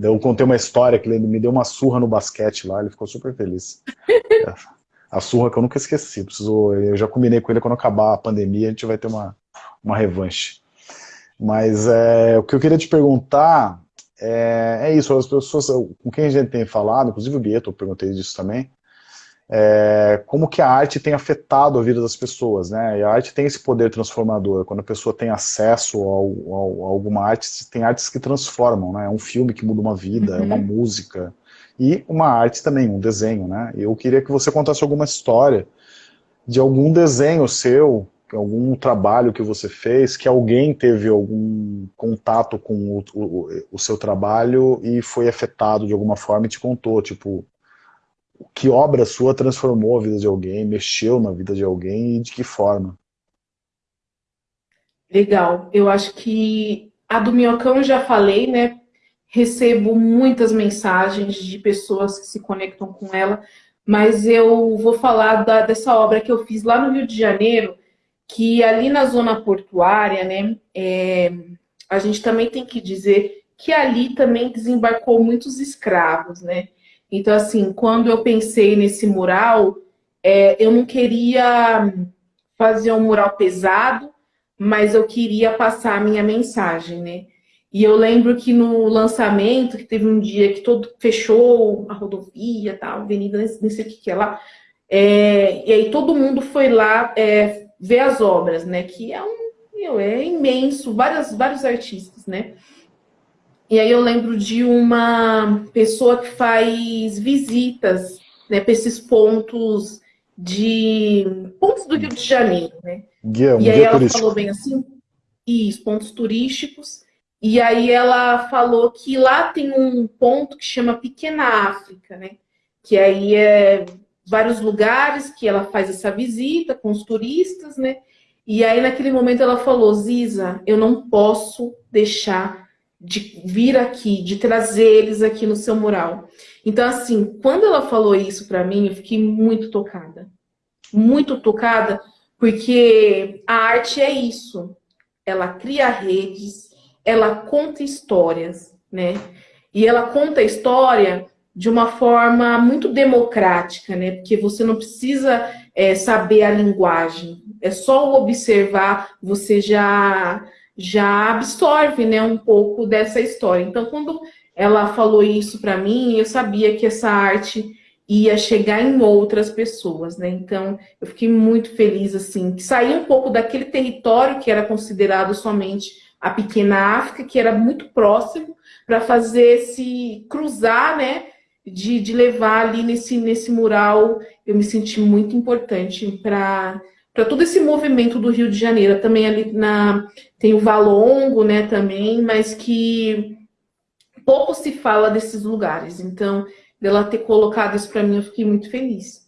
Eu contei uma história que ele me deu uma surra no basquete lá, ele ficou super feliz. a surra que eu nunca esqueci, preciso, eu já combinei com ele quando acabar a pandemia, a gente vai ter uma, uma revanche. Mas é, o que eu queria te perguntar é, é isso, as pessoas com quem a gente tem falado, inclusive o Bieto, eu perguntei disso também, é, como que a arte tem afetado a vida das pessoas, né? E a arte tem esse poder transformador. Quando a pessoa tem acesso ao, ao, a alguma arte, tem artes que transformam, né? É um filme que muda uma vida, uhum. é uma uhum. música. E uma arte também, um desenho, né? Eu queria que você contasse alguma história de algum desenho seu, algum trabalho que você fez, que alguém teve algum contato com o, o, o seu trabalho e foi afetado de alguma forma e te contou, tipo, que obra sua transformou a vida de alguém, mexeu na vida de alguém e de que forma? Legal. Eu acho que a do Minhocão já falei, né? Recebo muitas mensagens de pessoas que se conectam com ela, mas eu vou falar da, dessa obra que eu fiz lá no Rio de Janeiro, que ali na zona portuária, né? É, a gente também tem que dizer que ali também desembarcou muitos escravos, né? Então, assim, quando eu pensei nesse mural, é, eu não queria fazer um mural pesado, mas eu queria passar a minha mensagem, né? E eu lembro que no lançamento, que teve um dia que todo fechou a rodovia, tal, a avenida, não sei o que que é lá, é, e aí todo mundo foi lá é, ver as obras, né? Que é um meu, é imenso, várias, vários artistas, né? E aí eu lembro de uma pessoa que faz visitas né, para esses pontos de pontos do Rio de Janeiro, né? Guia, um e aí ela turístico. falou bem assim, isso, pontos turísticos. E aí ela falou que lá tem um ponto que chama Pequena África, né? Que aí é vários lugares que ela faz essa visita com os turistas, né? E aí naquele momento ela falou, Ziza, eu não posso deixar de vir aqui, de trazer eles aqui no seu mural. Então, assim, quando ela falou isso para mim, eu fiquei muito tocada. Muito tocada, porque a arte é isso. Ela cria redes, ela conta histórias, né? E ela conta a história de uma forma muito democrática, né? Porque você não precisa é, saber a linguagem. É só observar, você já já absorve né, um pouco dessa história. Então, quando ela falou isso para mim, eu sabia que essa arte ia chegar em outras pessoas, né? Então, eu fiquei muito feliz, assim, que um pouco daquele território que era considerado somente a pequena África, que era muito próximo, para fazer esse cruzar, né? De, de levar ali nesse, nesse mural, eu me senti muito importante para para todo esse movimento do Rio de Janeiro. Também ali na, tem o Valongo, né, também, mas que pouco se fala desses lugares. Então, dela ter colocado isso para mim, eu fiquei muito feliz.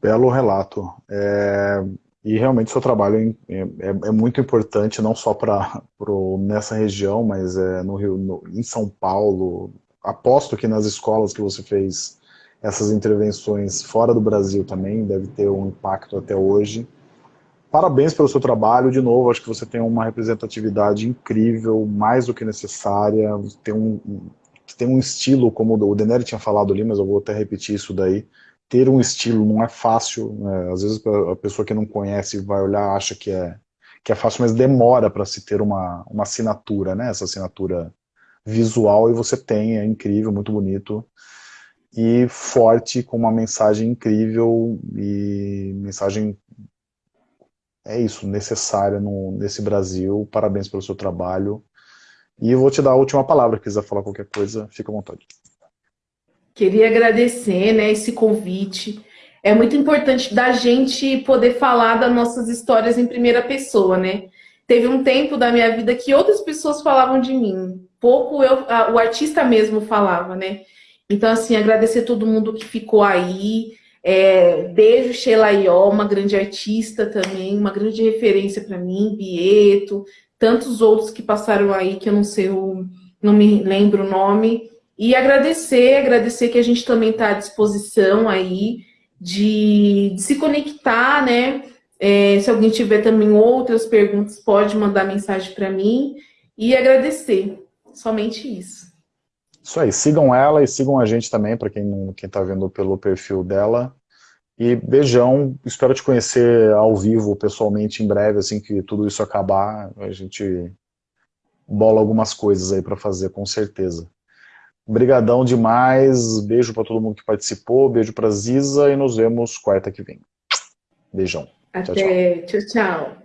Belo relato. É, E realmente seu trabalho é, é, é muito importante, não só para nessa região, mas é, no Rio, no, em São Paulo. Aposto que nas escolas que você fez essas intervenções fora do Brasil também deve ter um impacto até hoje. Parabéns pelo seu trabalho, de novo, acho que você tem uma representatividade incrível, mais do que necessária, tem um, tem um estilo, como o Deneri tinha falado ali, mas eu vou até repetir isso daí, ter um estilo não é fácil, né? às vezes a pessoa que não conhece vai olhar acha que é, que é fácil, mas demora para se ter uma, uma assinatura, né? essa assinatura visual, e você tem, é incrível, muito bonito, e forte, com uma mensagem incrível, e mensagem, é isso, necessária no, nesse Brasil, parabéns pelo seu trabalho, e eu vou te dar a última palavra, se quiser falar qualquer coisa, fica à vontade. Queria agradecer né, esse convite. É muito importante da gente poder falar das nossas histórias em primeira pessoa, né? Teve um tempo da minha vida que outras pessoas falavam de mim. Pouco eu, o artista mesmo falava, né? Então, assim, agradecer todo mundo que ficou aí. É, beijo, Sheila Ió, uma grande artista também, uma grande referência para mim, Bieto, tantos outros que passaram aí que eu não sei, o, não me lembro o nome. E agradecer, agradecer que a gente também está à disposição aí de, de se conectar, né? É, se alguém tiver também outras perguntas, pode mandar mensagem para mim. E agradecer, somente isso. Isso aí, sigam ela e sigam a gente também, para quem está vendo pelo perfil dela. E beijão, espero te conhecer ao vivo, pessoalmente, em breve, assim que tudo isso acabar, a gente bola algumas coisas aí para fazer, com certeza. Obrigadão demais, beijo para todo mundo que participou, beijo para Ziza e nos vemos quarta que vem. Beijão. Até, tchau, tchau. tchau.